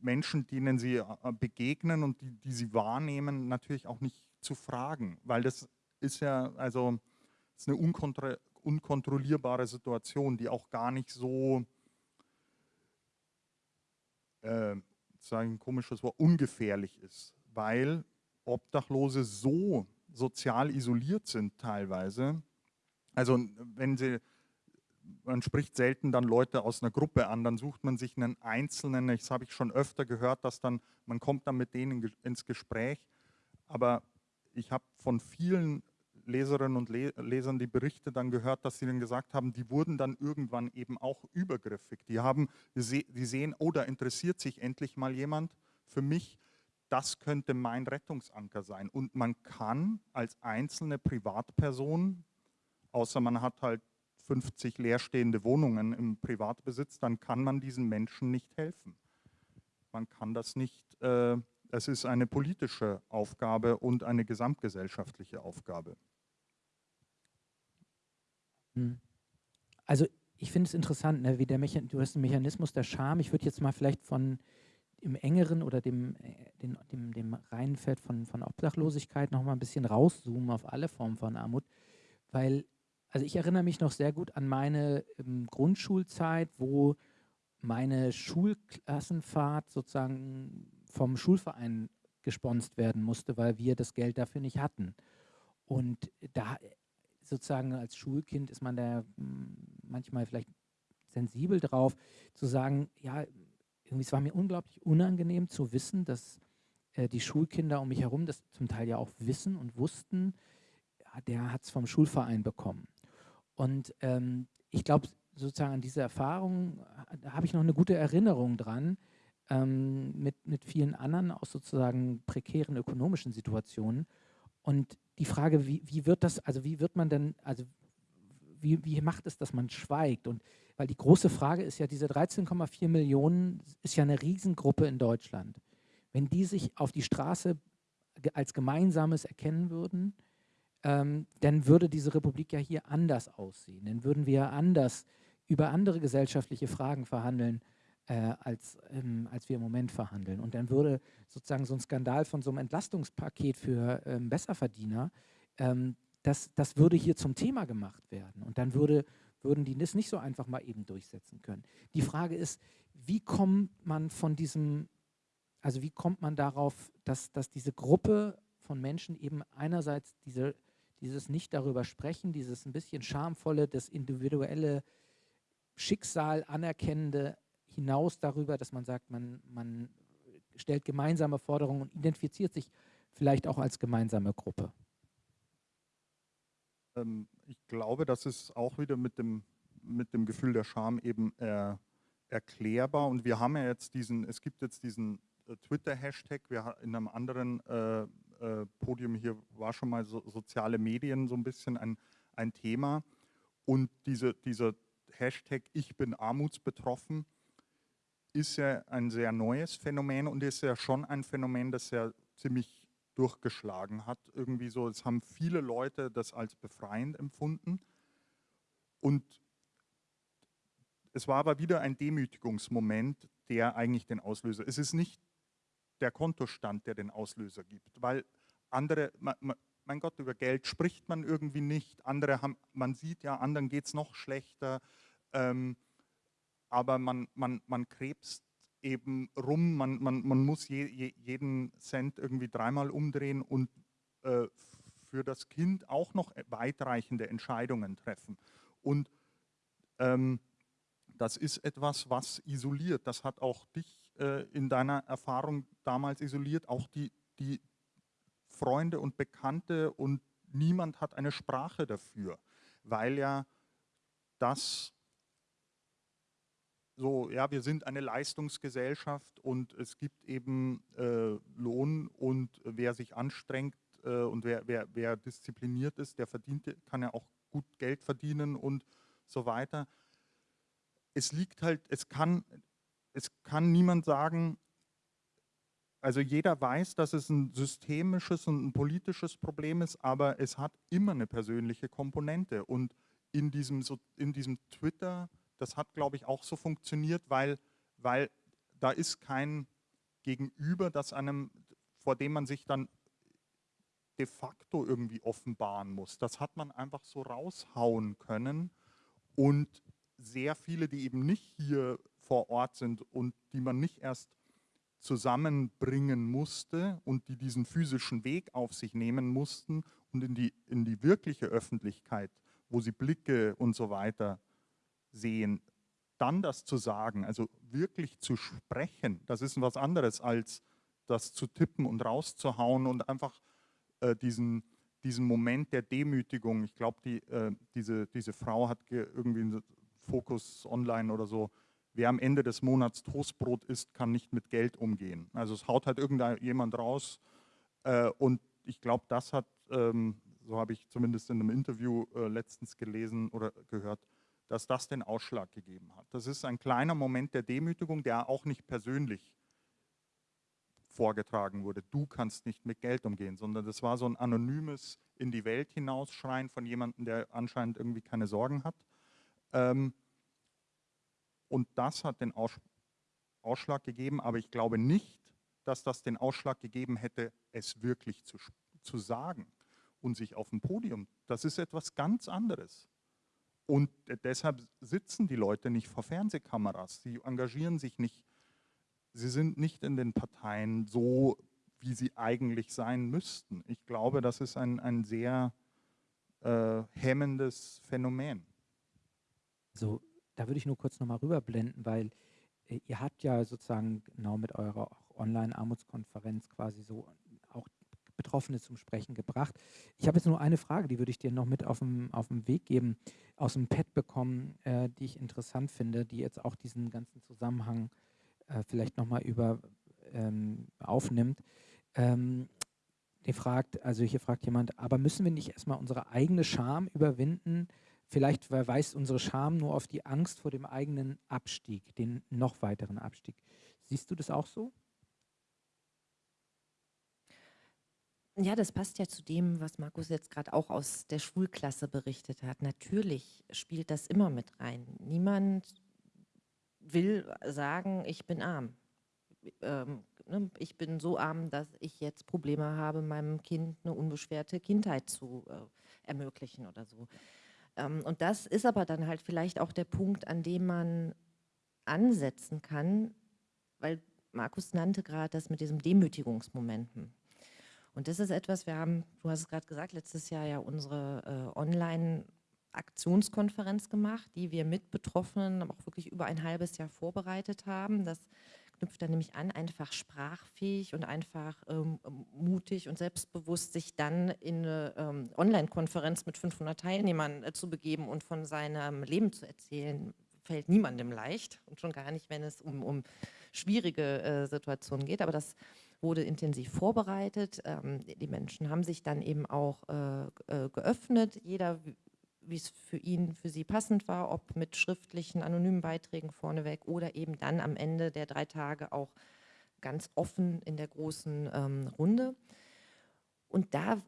Menschen, denen sie äh, begegnen und die, die sie wahrnehmen, natürlich auch nicht zu fragen, weil das ist ja, also ist eine unkontra unkontrollierbare Situation, die auch gar nicht so, äh, sagen ein komisches Wort, ungefährlich ist, weil Obdachlose so sozial isoliert sind teilweise. Also wenn sie, man spricht selten dann Leute aus einer Gruppe an, dann sucht man sich einen Einzelnen, das habe ich schon öfter gehört, dass dann, man kommt dann mit denen ins Gespräch, aber ich habe von vielen Leserinnen und Lesern die Berichte dann gehört, dass sie dann gesagt haben, die wurden dann irgendwann eben auch übergriffig. Die, haben, die sehen, oh, da interessiert sich endlich mal jemand für mich. Das könnte mein Rettungsanker sein. Und man kann als einzelne Privatperson, außer man hat halt 50 leerstehende Wohnungen im Privatbesitz, dann kann man diesen Menschen nicht helfen. Man kann das nicht äh, es ist eine politische Aufgabe und eine gesamtgesellschaftliche Aufgabe. Hm. Also ich finde es interessant, ne, wie der Mechan du hast einen Mechanismus der Scham. Ich würde jetzt mal vielleicht von im engeren oder dem, äh, dem, dem, dem reinen Feld von, von Obdachlosigkeit noch mal ein bisschen rauszoomen auf alle Formen von Armut, weil, also ich erinnere mich noch sehr gut an meine ähm, Grundschulzeit, wo meine Schulklassenfahrt sozusagen vom Schulverein gesponst werden musste, weil wir das Geld dafür nicht hatten. Und da sozusagen als Schulkind ist man da hm, manchmal vielleicht sensibel drauf, zu sagen, ja, irgendwie, es war mir unglaublich unangenehm zu wissen, dass äh, die Schulkinder um mich herum das zum Teil ja auch wissen und wussten, ja, der hat es vom Schulverein bekommen. Und ähm, ich glaube, sozusagen an diese Erfahrung da habe ich noch eine gute Erinnerung dran, ähm, mit, mit vielen anderen aus sozusagen prekären ökonomischen Situationen. Und die Frage, wie, wie wird das, also wie wird man denn, also wie, wie macht es, dass man schweigt? Und weil die große Frage ist ja, diese 13,4 Millionen ist ja eine Riesengruppe in Deutschland. Wenn die sich auf die Straße als Gemeinsames erkennen würden, ähm, dann würde diese Republik ja hier anders aussehen. Dann würden wir anders über andere gesellschaftliche Fragen verhandeln, äh, als, ähm, als wir im Moment verhandeln. Und dann würde sozusagen so ein Skandal von so einem Entlastungspaket für ähm, Besserverdiener, ähm, das, das würde hier zum Thema gemacht werden. Und dann würde, würden die das nicht so einfach mal eben durchsetzen können. Die Frage ist, wie kommt man von diesem, also wie kommt man darauf, dass, dass diese Gruppe von Menschen eben einerseits diese, dieses nicht darüber sprechen, dieses ein bisschen schamvolle, das individuelle Schicksal anerkennende hinaus darüber, dass man sagt, man, man stellt gemeinsame Forderungen und identifiziert sich vielleicht auch als gemeinsame Gruppe? Ähm, ich glaube, das ist auch wieder mit dem, mit dem Gefühl der Scham eben äh, erklärbar. Und wir haben ja jetzt diesen, es gibt jetzt diesen äh, Twitter-Hashtag, wir in einem anderen äh, äh, Podium hier war schon mal so, soziale Medien so ein bisschen ein, ein Thema. Und diese, dieser Hashtag Ich bin armutsbetroffen ist ja ein sehr neues Phänomen und ist ja schon ein Phänomen, das ja ziemlich durchgeschlagen hat. Irgendwie so, es haben viele Leute das als befreiend empfunden. Und es war aber wieder ein Demütigungsmoment, der eigentlich den Auslöser. Es ist nicht der Kontostand, der den Auslöser gibt, weil andere, mein Gott, über Geld spricht man irgendwie nicht. Andere haben, man sieht ja, anderen geht es noch schlechter. Ähm, aber man, man, man krebst eben rum, man, man, man muss je, je, jeden Cent irgendwie dreimal umdrehen und äh, für das Kind auch noch weitreichende Entscheidungen treffen. Und ähm, das ist etwas, was isoliert. Das hat auch dich äh, in deiner Erfahrung damals isoliert, auch die, die Freunde und Bekannte und niemand hat eine Sprache dafür, weil ja das so, ja, wir sind eine Leistungsgesellschaft und es gibt eben äh, Lohn und wer sich anstrengt äh, und wer, wer, wer diszipliniert ist, der verdient, kann ja auch gut Geld verdienen und so weiter. Es liegt halt, es kann, es kann niemand sagen, also jeder weiß, dass es ein systemisches und ein politisches Problem ist, aber es hat immer eine persönliche Komponente und in diesem, in diesem Twitter- das hat, glaube ich, auch so funktioniert, weil, weil da ist kein Gegenüber, das einem, vor dem man sich dann de facto irgendwie offenbaren muss. Das hat man einfach so raushauen können und sehr viele, die eben nicht hier vor Ort sind und die man nicht erst zusammenbringen musste und die diesen physischen Weg auf sich nehmen mussten und in die, in die wirkliche Öffentlichkeit, wo sie Blicke und so weiter sehen, dann das zu sagen, also wirklich zu sprechen, das ist was anderes als das zu tippen und rauszuhauen und einfach äh, diesen, diesen Moment der Demütigung. Ich glaube, die, äh, diese, diese Frau hat irgendwie einen Fokus online oder so, wer am Ende des Monats Toastbrot isst, kann nicht mit Geld umgehen. Also es haut halt irgendjemand raus äh, und ich glaube, das hat, ähm, so habe ich zumindest in einem Interview äh, letztens gelesen oder gehört, dass das den Ausschlag gegeben hat. Das ist ein kleiner Moment der Demütigung, der auch nicht persönlich vorgetragen wurde. Du kannst nicht mit Geld umgehen, sondern das war so ein anonymes in die Welt hinausschreien von jemandem, der anscheinend irgendwie keine Sorgen hat. Ähm, und das hat den Ausschlag gegeben, aber ich glaube nicht, dass das den Ausschlag gegeben hätte, es wirklich zu, zu sagen und sich auf dem Podium. Das ist etwas ganz anderes. Und deshalb sitzen die Leute nicht vor Fernsehkameras, sie engagieren sich nicht, sie sind nicht in den Parteien so, wie sie eigentlich sein müssten. Ich glaube, das ist ein, ein sehr äh, hemmendes Phänomen. So, da würde ich nur kurz nochmal rüberblenden, weil äh, ihr habt ja sozusagen genau mit eurer Online-Armutskonferenz quasi so Betroffene zum Sprechen gebracht. Ich habe jetzt nur eine Frage, die würde ich dir noch mit auf dem, auf dem Weg geben, aus dem Pad bekommen, äh, die ich interessant finde, die jetzt auch diesen ganzen Zusammenhang äh, vielleicht nochmal über ähm, aufnimmt. Ähm, die fragt, also hier fragt jemand, aber müssen wir nicht erstmal unsere eigene Scham überwinden? Vielleicht verweist unsere Scham nur auf die Angst vor dem eigenen Abstieg, den noch weiteren Abstieg. Siehst du das auch so? Ja, das passt ja zu dem, was Markus jetzt gerade auch aus der Schulklasse berichtet hat. Natürlich spielt das immer mit rein. Niemand will sagen, ich bin arm. Ähm, ne, ich bin so arm, dass ich jetzt Probleme habe, meinem Kind eine unbeschwerte Kindheit zu äh, ermöglichen oder so. Ähm, und das ist aber dann halt vielleicht auch der Punkt, an dem man ansetzen kann, weil Markus nannte gerade das mit diesem Demütigungsmomenten. Und das ist etwas, wir haben, du hast es gerade gesagt, letztes Jahr ja unsere äh, Online-Aktionskonferenz gemacht, die wir mit Betroffenen auch wirklich über ein halbes Jahr vorbereitet haben. Das knüpft dann nämlich an, einfach sprachfähig und einfach ähm, mutig und selbstbewusst sich dann in eine ähm, Online-Konferenz mit 500 Teilnehmern äh, zu begeben und von seinem Leben zu erzählen, fällt niemandem leicht und schon gar nicht, wenn es um, um schwierige äh, Situationen geht. Aber das wurde intensiv vorbereitet. Ähm, die Menschen haben sich dann eben auch äh, äh, geöffnet, jeder wie es für ihn, für sie passend war, ob mit schriftlichen, anonymen Beiträgen vorneweg oder eben dann am Ende der drei Tage auch ganz offen in der großen ähm, Runde. Und da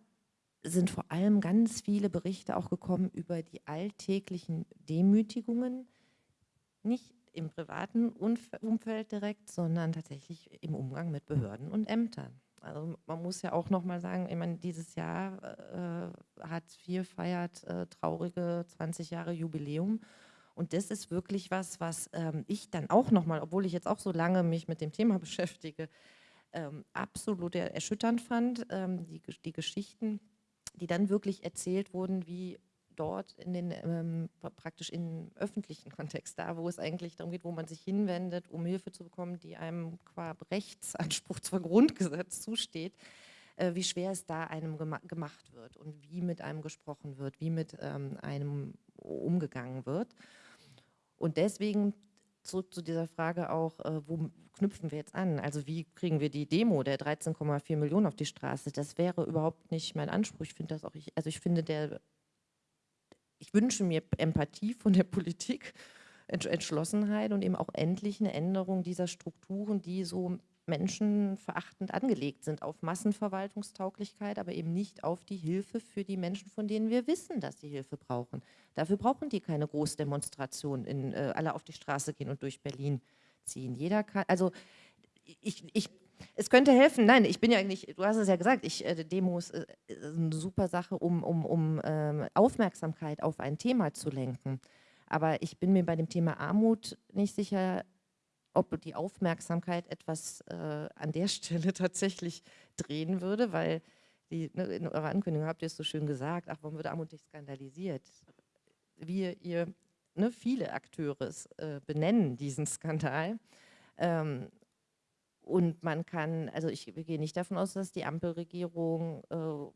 sind vor allem ganz viele Berichte auch gekommen über die alltäglichen Demütigungen, nicht im privaten Umfeld direkt, sondern tatsächlich im Umgang mit Behörden und Ämtern. Also man muss ja auch nochmal sagen, ich meine, dieses Jahr äh, Hartz IV feiert äh, traurige 20 Jahre Jubiläum. Und das ist wirklich was, was ähm, ich dann auch nochmal, obwohl ich jetzt auch so lange mich mit dem Thema beschäftige, ähm, absolut erschütternd fand, ähm, die, die Geschichten, die dann wirklich erzählt wurden, wie dort in den ähm, praktisch im öffentlichen Kontext, da wo es eigentlich darum geht, wo man sich hinwendet, um Hilfe zu bekommen, die einem qua Rechtsanspruch, zwar Grundgesetz zusteht, äh, wie schwer es da einem gema gemacht wird und wie mit einem gesprochen wird, wie mit ähm, einem umgegangen wird. Und deswegen zurück zu dieser Frage auch, äh, wo knüpfen wir jetzt an? Also wie kriegen wir die Demo der 13,4 Millionen auf die Straße? Das wäre überhaupt nicht mein Anspruch. Ich finde das auch, ich, also ich finde der ich wünsche mir Empathie von der Politik, Entschlossenheit und eben auch endlich eine Änderung dieser Strukturen, die so menschenverachtend angelegt sind, auf Massenverwaltungstauglichkeit, aber eben nicht auf die Hilfe für die Menschen, von denen wir wissen, dass sie Hilfe brauchen. Dafür brauchen die keine Großdemonstration, in, äh, alle auf die Straße gehen und durch Berlin ziehen. Jeder kann, also ich, ich es könnte helfen, nein, ich bin ja eigentlich, du hast es ja gesagt, ich, äh, Demos äh, ist eine super Sache, um, um, um ähm, Aufmerksamkeit auf ein Thema zu lenken. Aber ich bin mir bei dem Thema Armut nicht sicher, ob die Aufmerksamkeit etwas äh, an der Stelle tatsächlich drehen würde, weil die, ne, in eurer Ankündigung habt ihr es so schön gesagt, ach, warum wird Armut nicht skandalisiert? Wir, ihr, ne, viele Akteure äh, benennen diesen Skandal. Ähm, und man kann, also ich gehe nicht davon aus, dass die Ampelregierung äh,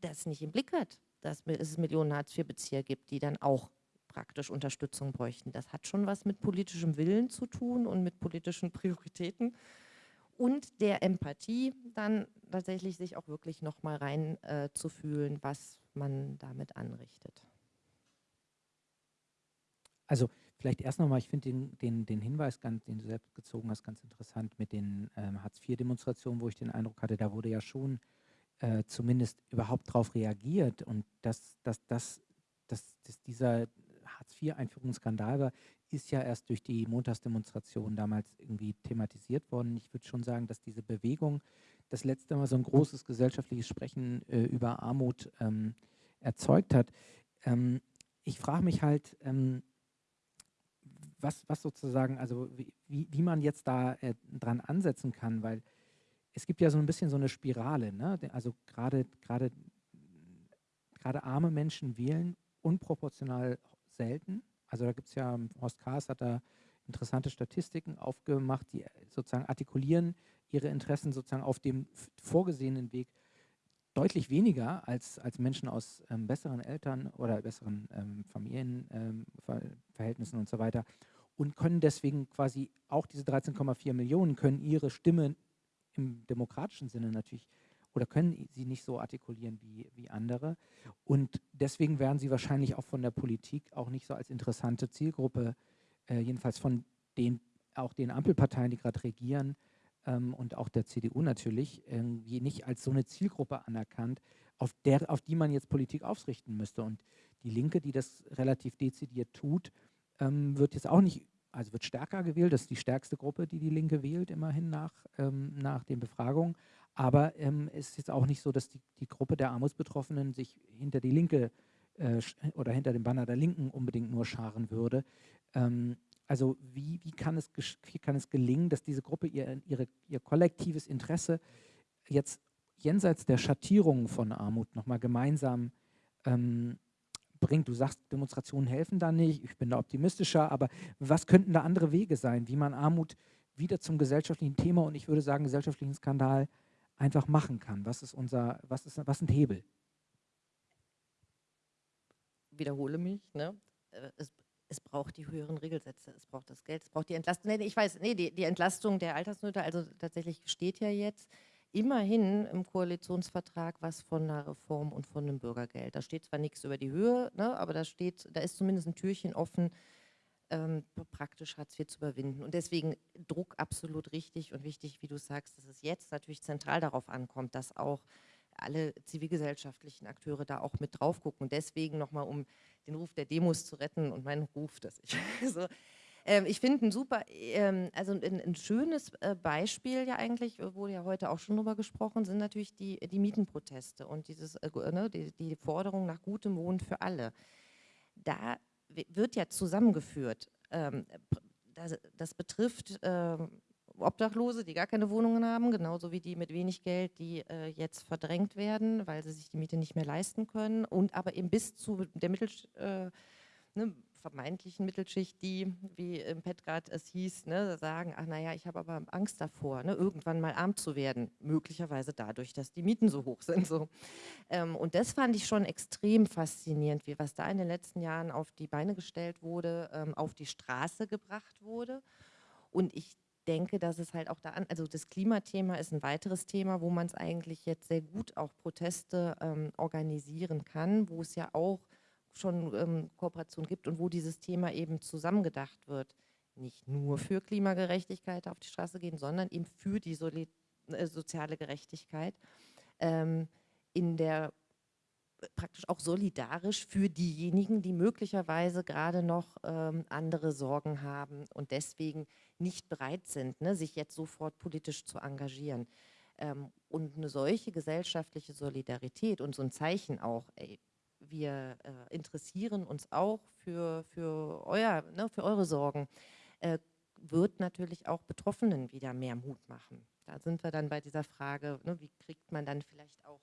das nicht im Blick hat, dass es Millionen Hartz-IV-Bezieher gibt, die dann auch praktisch Unterstützung bräuchten. Das hat schon was mit politischem Willen zu tun und mit politischen Prioritäten und der Empathie dann tatsächlich sich auch wirklich nochmal rein äh, zu fühlen, was man damit anrichtet. Also Vielleicht erst nochmal, ich finde den, den, den Hinweis, ganz, den du selbst gezogen hast, ganz interessant mit den ähm, Hartz-IV-Demonstrationen, wo ich den Eindruck hatte, da wurde ja schon äh, zumindest überhaupt darauf reagiert und dass, dass, dass, dass, dass dieser Hartz-IV-Einführungsskandal war, ist ja erst durch die Montagsdemonstration damals irgendwie thematisiert worden. Ich würde schon sagen, dass diese Bewegung das letzte Mal so ein großes gesellschaftliches Sprechen äh, über Armut ähm, erzeugt hat. Ähm, ich frage mich halt, ähm, was, was sozusagen, also wie, wie man jetzt da äh, dran ansetzen kann, weil es gibt ja so ein bisschen so eine Spirale, ne? also gerade gerade gerade arme Menschen wählen unproportional selten. Also da gibt es ja, Horst Kahrs hat da interessante Statistiken aufgemacht, die sozusagen artikulieren ihre Interessen sozusagen auf dem vorgesehenen Weg deutlich weniger als, als Menschen aus ähm, besseren Eltern oder besseren ähm, Familienverhältnissen ähm, und so weiter und können deswegen quasi auch diese 13,4 Millionen können ihre Stimme im demokratischen Sinne natürlich oder können sie nicht so artikulieren wie, wie andere. Und deswegen werden sie wahrscheinlich auch von der Politik auch nicht so als interessante Zielgruppe, äh, jedenfalls von den, auch den Ampelparteien, die gerade regieren ähm, und auch der CDU natürlich, irgendwie nicht als so eine Zielgruppe anerkannt, auf, der, auf die man jetzt Politik ausrichten müsste. Und die Linke, die das relativ dezidiert tut, ähm, wird jetzt auch nicht also wird stärker gewählt. Das ist die stärkste Gruppe, die die Linke wählt, immerhin nach, ähm, nach den Befragungen. Aber ähm, es ist jetzt auch nicht so, dass die, die Gruppe der Armutsbetroffenen sich hinter die Linke äh, oder hinter dem Banner der Linken unbedingt nur scharen würde. Ähm, also wie, wie, kann es, wie kann es gelingen, dass diese Gruppe ihr, ihre, ihr kollektives Interesse jetzt jenseits der Schattierungen von Armut nochmal gemeinsam ähm, bringt. Du sagst, Demonstrationen helfen da nicht, ich bin da optimistischer, aber was könnten da andere Wege sein, wie man Armut wieder zum gesellschaftlichen Thema und ich würde sagen gesellschaftlichen Skandal einfach machen kann? Was ist unser, was ist, was sind Hebel? Wiederhole mich, ne? Äh, es, es braucht die höheren Regelsätze, es braucht das Geld, es braucht die Entlastung. Nee, ich weiß, nee, die, die Entlastung der Altersnöte, also tatsächlich steht ja jetzt, immerhin im Koalitionsvertrag was von einer Reform und von einem Bürgergeld. Da steht zwar nichts über die Höhe, ne, aber da steht, da ist zumindest ein Türchen offen, ähm, praktisch Hartz IV zu überwinden. Und deswegen Druck absolut richtig und wichtig, wie du sagst, dass es jetzt natürlich zentral darauf ankommt, dass auch alle zivilgesellschaftlichen Akteure da auch mit drauf gucken. Und deswegen nochmal, um den Ruf der Demos zu retten und meinen Ruf, dass ich so ähm, ich finde ein super, ähm, also ein, ein schönes äh, Beispiel ja eigentlich, äh, wurde ja heute auch schon drüber gesprochen, sind natürlich die, die Mietenproteste und dieses, äh, ne, die, die Forderung nach gutem Wohnen für alle. Da wird ja zusammengeführt. Ähm, das, das, betrifft ähm, Obdachlose, die gar keine Wohnungen haben, genauso wie die mit wenig Geld, die äh, jetzt verdrängt werden, weil sie sich die Miete nicht mehr leisten können und aber eben bis zu der Mittel, äh, ne, vermeintlichen Mittelschicht, die, wie im Petgard es hieß, ne, sagen, ach naja, ich habe aber Angst davor, ne, irgendwann mal arm zu werden, möglicherweise dadurch, dass die Mieten so hoch sind. So. Ähm, und das fand ich schon extrem faszinierend, wie was da in den letzten Jahren auf die Beine gestellt wurde, ähm, auf die Straße gebracht wurde. Und ich denke, dass es halt auch da an, also das Klimathema ist ein weiteres Thema, wo man es eigentlich jetzt sehr gut auch Proteste ähm, organisieren kann, wo es ja auch schon ähm, Kooperation gibt und wo dieses Thema eben zusammengedacht wird. Nicht nur für Klimagerechtigkeit auf die Straße gehen, sondern eben für die Soli äh, soziale Gerechtigkeit. Ähm, in der praktisch auch solidarisch für diejenigen, die möglicherweise gerade noch ähm, andere Sorgen haben und deswegen nicht bereit sind, ne, sich jetzt sofort politisch zu engagieren. Ähm, und eine solche gesellschaftliche Solidarität und so ein Zeichen auch, ey, wir äh, interessieren uns auch für, für, euer, ne, für eure Sorgen, äh, wird natürlich auch Betroffenen wieder mehr Mut machen. Da sind wir dann bei dieser Frage, ne, wie kriegt man dann vielleicht auch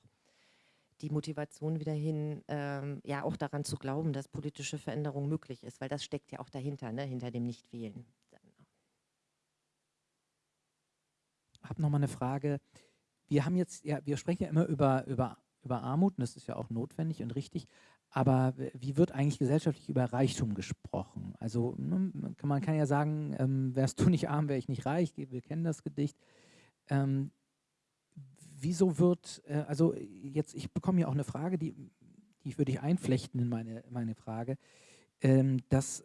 die Motivation wieder hin, ähm, ja auch daran zu glauben, dass politische Veränderung möglich ist, weil das steckt ja auch dahinter, ne, hinter dem Nichtwählen. Ich habe nochmal eine Frage. Wir haben jetzt, ja, wir sprechen ja immer über, über über Armut, und das ist ja auch notwendig und richtig, aber wie wird eigentlich gesellschaftlich über Reichtum gesprochen? Also ne, man kann ja sagen, ähm, wärst du nicht arm, wäre ich nicht reich, wir kennen das Gedicht. Ähm, wieso wird, äh, also jetzt, ich bekomme ja auch eine Frage, die, die würde ich einflechten in meine, meine Frage, ähm, dass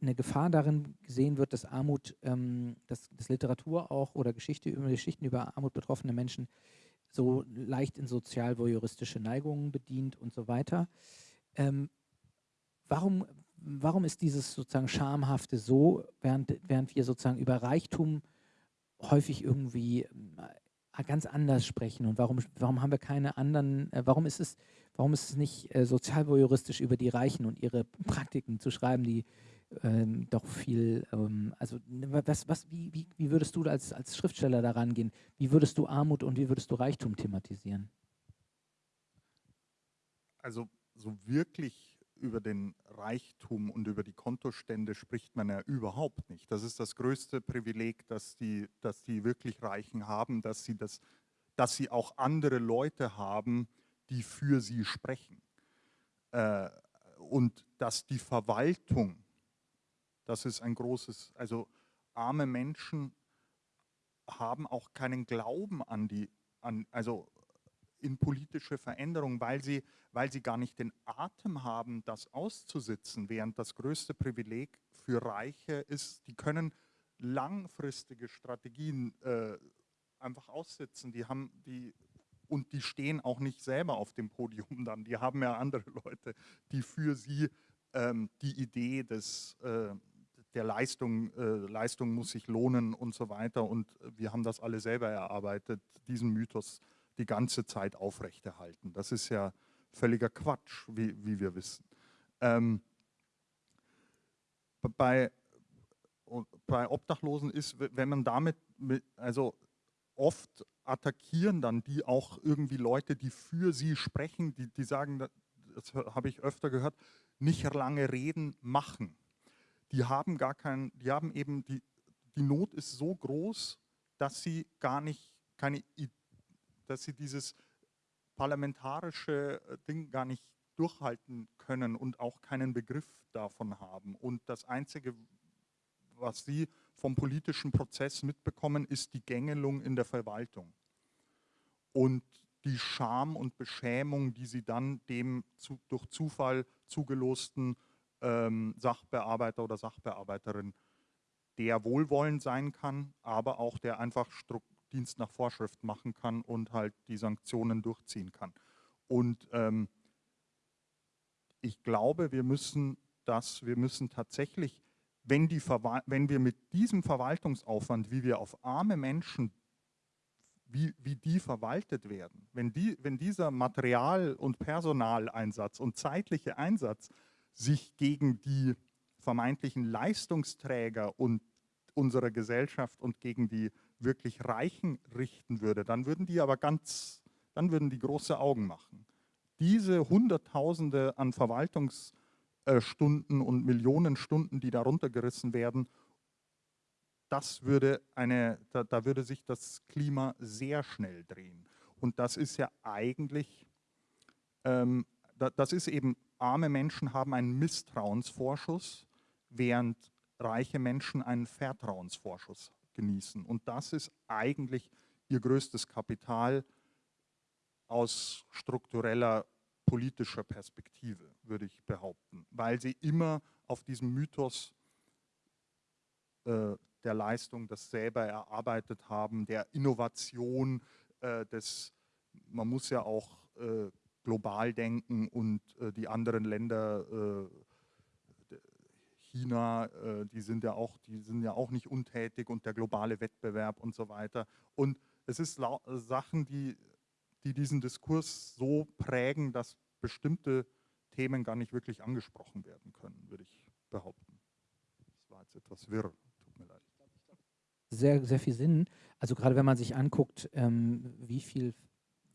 eine Gefahr darin gesehen wird, dass Armut, ähm, dass, dass Literatur auch oder Geschichte über Geschichten über Armut betroffene Menschen so leicht in sozial-voyeuristische Neigungen bedient und so weiter. Ähm, warum, warum ist dieses sozusagen Schamhafte so, während, während wir sozusagen über Reichtum häufig irgendwie äh, ganz anders sprechen und warum, warum haben wir keine anderen, äh, warum ist es, warum ist es nicht äh, sozialvoyeuristisch über die Reichen und ihre Praktiken zu schreiben, die ähm, doch viel, ähm, also was, was, wie, wie, wie würdest du als, als Schriftsteller daran gehen? Wie würdest du Armut und wie würdest du Reichtum thematisieren? Also so wirklich über den Reichtum und über die Kontostände spricht man ja überhaupt nicht. Das ist das größte Privileg, das die, das die wirklich Reichen haben, dass sie, das, dass sie auch andere Leute haben, die für sie sprechen. Äh, und dass die Verwaltung, das ist ein großes, also arme Menschen haben auch keinen Glauben an die, an, also in politische Veränderung, weil sie, weil sie gar nicht den Atem haben, das auszusitzen, während das größte Privileg für Reiche ist, die können langfristige Strategien äh, einfach aussitzen. Die haben die und die stehen auch nicht selber auf dem Podium dann. Die haben ja andere Leute, die für sie ähm, die Idee des, äh, der Leistung, äh, Leistung muss sich lohnen und so weiter. Und wir haben das alle selber erarbeitet, diesen Mythos die ganze Zeit aufrechterhalten. Das ist ja völliger Quatsch, wie, wie wir wissen. Ähm, bei, bei Obdachlosen ist, wenn man damit, mit, also oft attackieren dann die auch irgendwie Leute, die für sie sprechen, die, die sagen, das habe ich öfter gehört, nicht lange reden, machen. Die haben gar keinen, die haben eben, die, die Not ist so groß, dass sie gar nicht, keine dass sie dieses parlamentarische äh, Ding gar nicht durchhalten können und auch keinen Begriff davon haben. Und das Einzige, was sie vom politischen Prozess mitbekommen, ist die Gängelung in der Verwaltung. Und die Scham und Beschämung, die sie dann dem zu, durch Zufall zugelosten ähm, Sachbearbeiter oder Sachbearbeiterin, der wohlwollend sein kann, aber auch der einfach Dienst nach Vorschrift machen kann und halt die Sanktionen durchziehen kann. Und ähm, ich glaube, wir müssen das, wir müssen tatsächlich, wenn, die wenn wir mit diesem Verwaltungsaufwand, wie wir auf arme Menschen, wie, wie die verwaltet werden, wenn, die, wenn dieser Material- und Personaleinsatz und zeitliche Einsatz sich gegen die vermeintlichen Leistungsträger und unserer Gesellschaft und gegen die wirklich Reichen richten würde, dann würden die aber ganz, dann würden die große Augen machen. Diese Hunderttausende an Verwaltungsstunden und Millionen Stunden, die darunter gerissen werden, das würde eine, da, da würde sich das Klima sehr schnell drehen. Und das ist ja eigentlich, ähm, das ist eben, arme Menschen haben einen Misstrauensvorschuss, während reiche Menschen einen Vertrauensvorschuss genießen. Und das ist eigentlich ihr größtes Kapital aus struktureller politischer Perspektive, würde ich behaupten, weil sie immer auf diesem Mythos äh, der Leistung, das selber erarbeitet haben, der Innovation, äh, des, man muss ja auch äh, global denken und äh, die anderen Länder äh, China, äh, die sind ja auch, die sind ja auch nicht untätig und der globale Wettbewerb und so weiter. Und es ist Sachen, die, die diesen Diskurs so prägen, dass bestimmte Themen gar nicht wirklich angesprochen werden können, würde ich behaupten. Das war jetzt etwas wirr, tut mir leid. Sehr, sehr viel Sinn. Also gerade wenn man sich anguckt, ähm, wie, viel,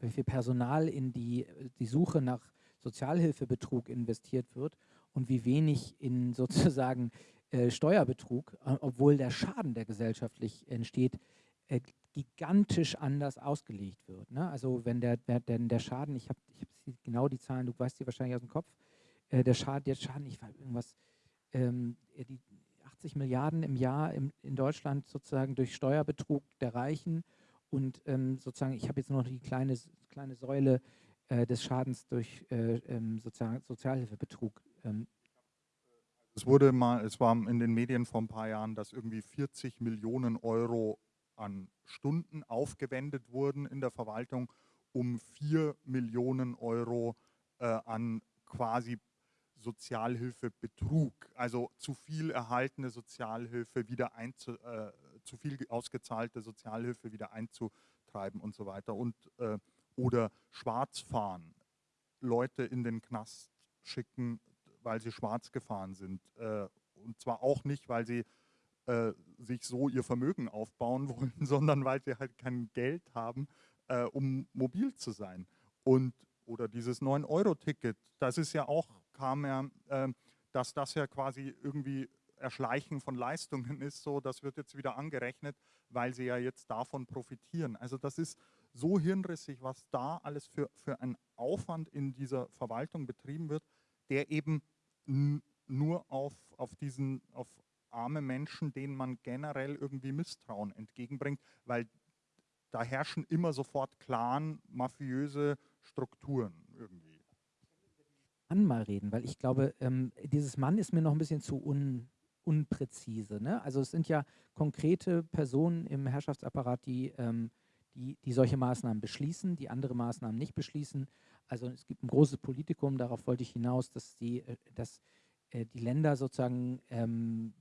wie viel Personal in die, die Suche nach Sozialhilfebetrug investiert wird und wie wenig in sozusagen äh, Steuerbetrug, äh, obwohl der Schaden, der gesellschaftlich entsteht, äh, gigantisch anders ausgelegt wird. Ne? Also wenn der, der, der, Schaden, ich habe ich hab genau die Zahlen, du weißt die wahrscheinlich aus dem Kopf, äh, der Schaden, der Schaden, ich weiß irgendwas, ähm, die 80 Milliarden im Jahr im, in Deutschland sozusagen durch Steuerbetrug der Reichen und ähm, sozusagen, ich habe jetzt nur noch die kleine, kleine Säule äh, des Schadens durch äh, ähm, Sozial Sozialhilfebetrug ähm, es wurde mal, es war in den Medien vor ein paar Jahren, dass irgendwie 40 Millionen Euro an Stunden aufgewendet wurden in der Verwaltung, um 4 Millionen Euro äh, an quasi Sozialhilfebetrug, also zu viel erhaltene Sozialhilfe wieder einzu, äh, zu viel ausgezahlte Sozialhilfe wieder einzutreiben und so weiter. Und äh, oder Schwarzfahren, Leute in den Knast schicken, weil sie schwarz gefahren sind äh, und zwar auch nicht, weil sie äh, sich so ihr Vermögen aufbauen wollen, sondern weil sie halt kein Geld haben, äh, um mobil zu sein. Und oder dieses 9-Euro-Ticket, das ist ja auch, kam ja, äh, dass das ja quasi irgendwie Erschleichen von Leistungen ist, so das wird jetzt wieder angerechnet, weil sie ja jetzt davon profitieren. Also das ist so hirnrissig, was da alles für, für ein Aufwand in dieser Verwaltung betrieben wird, der eben nur auf, auf diesen, auf arme Menschen, denen man generell irgendwie Misstrauen entgegenbringt, weil da herrschen immer sofort Clan, mafiöse Strukturen irgendwie. Mann mal reden, weil ich glaube, ähm, dieses Mann ist mir noch ein bisschen zu un, unpräzise. Ne? Also es sind ja konkrete Personen im Herrschaftsapparat, die, ähm, die, die solche Maßnahmen beschließen, die andere Maßnahmen nicht beschließen. Also es gibt ein großes Politikum, darauf wollte ich hinaus, dass die, äh, dass, äh, die Länder sozusagen ähm,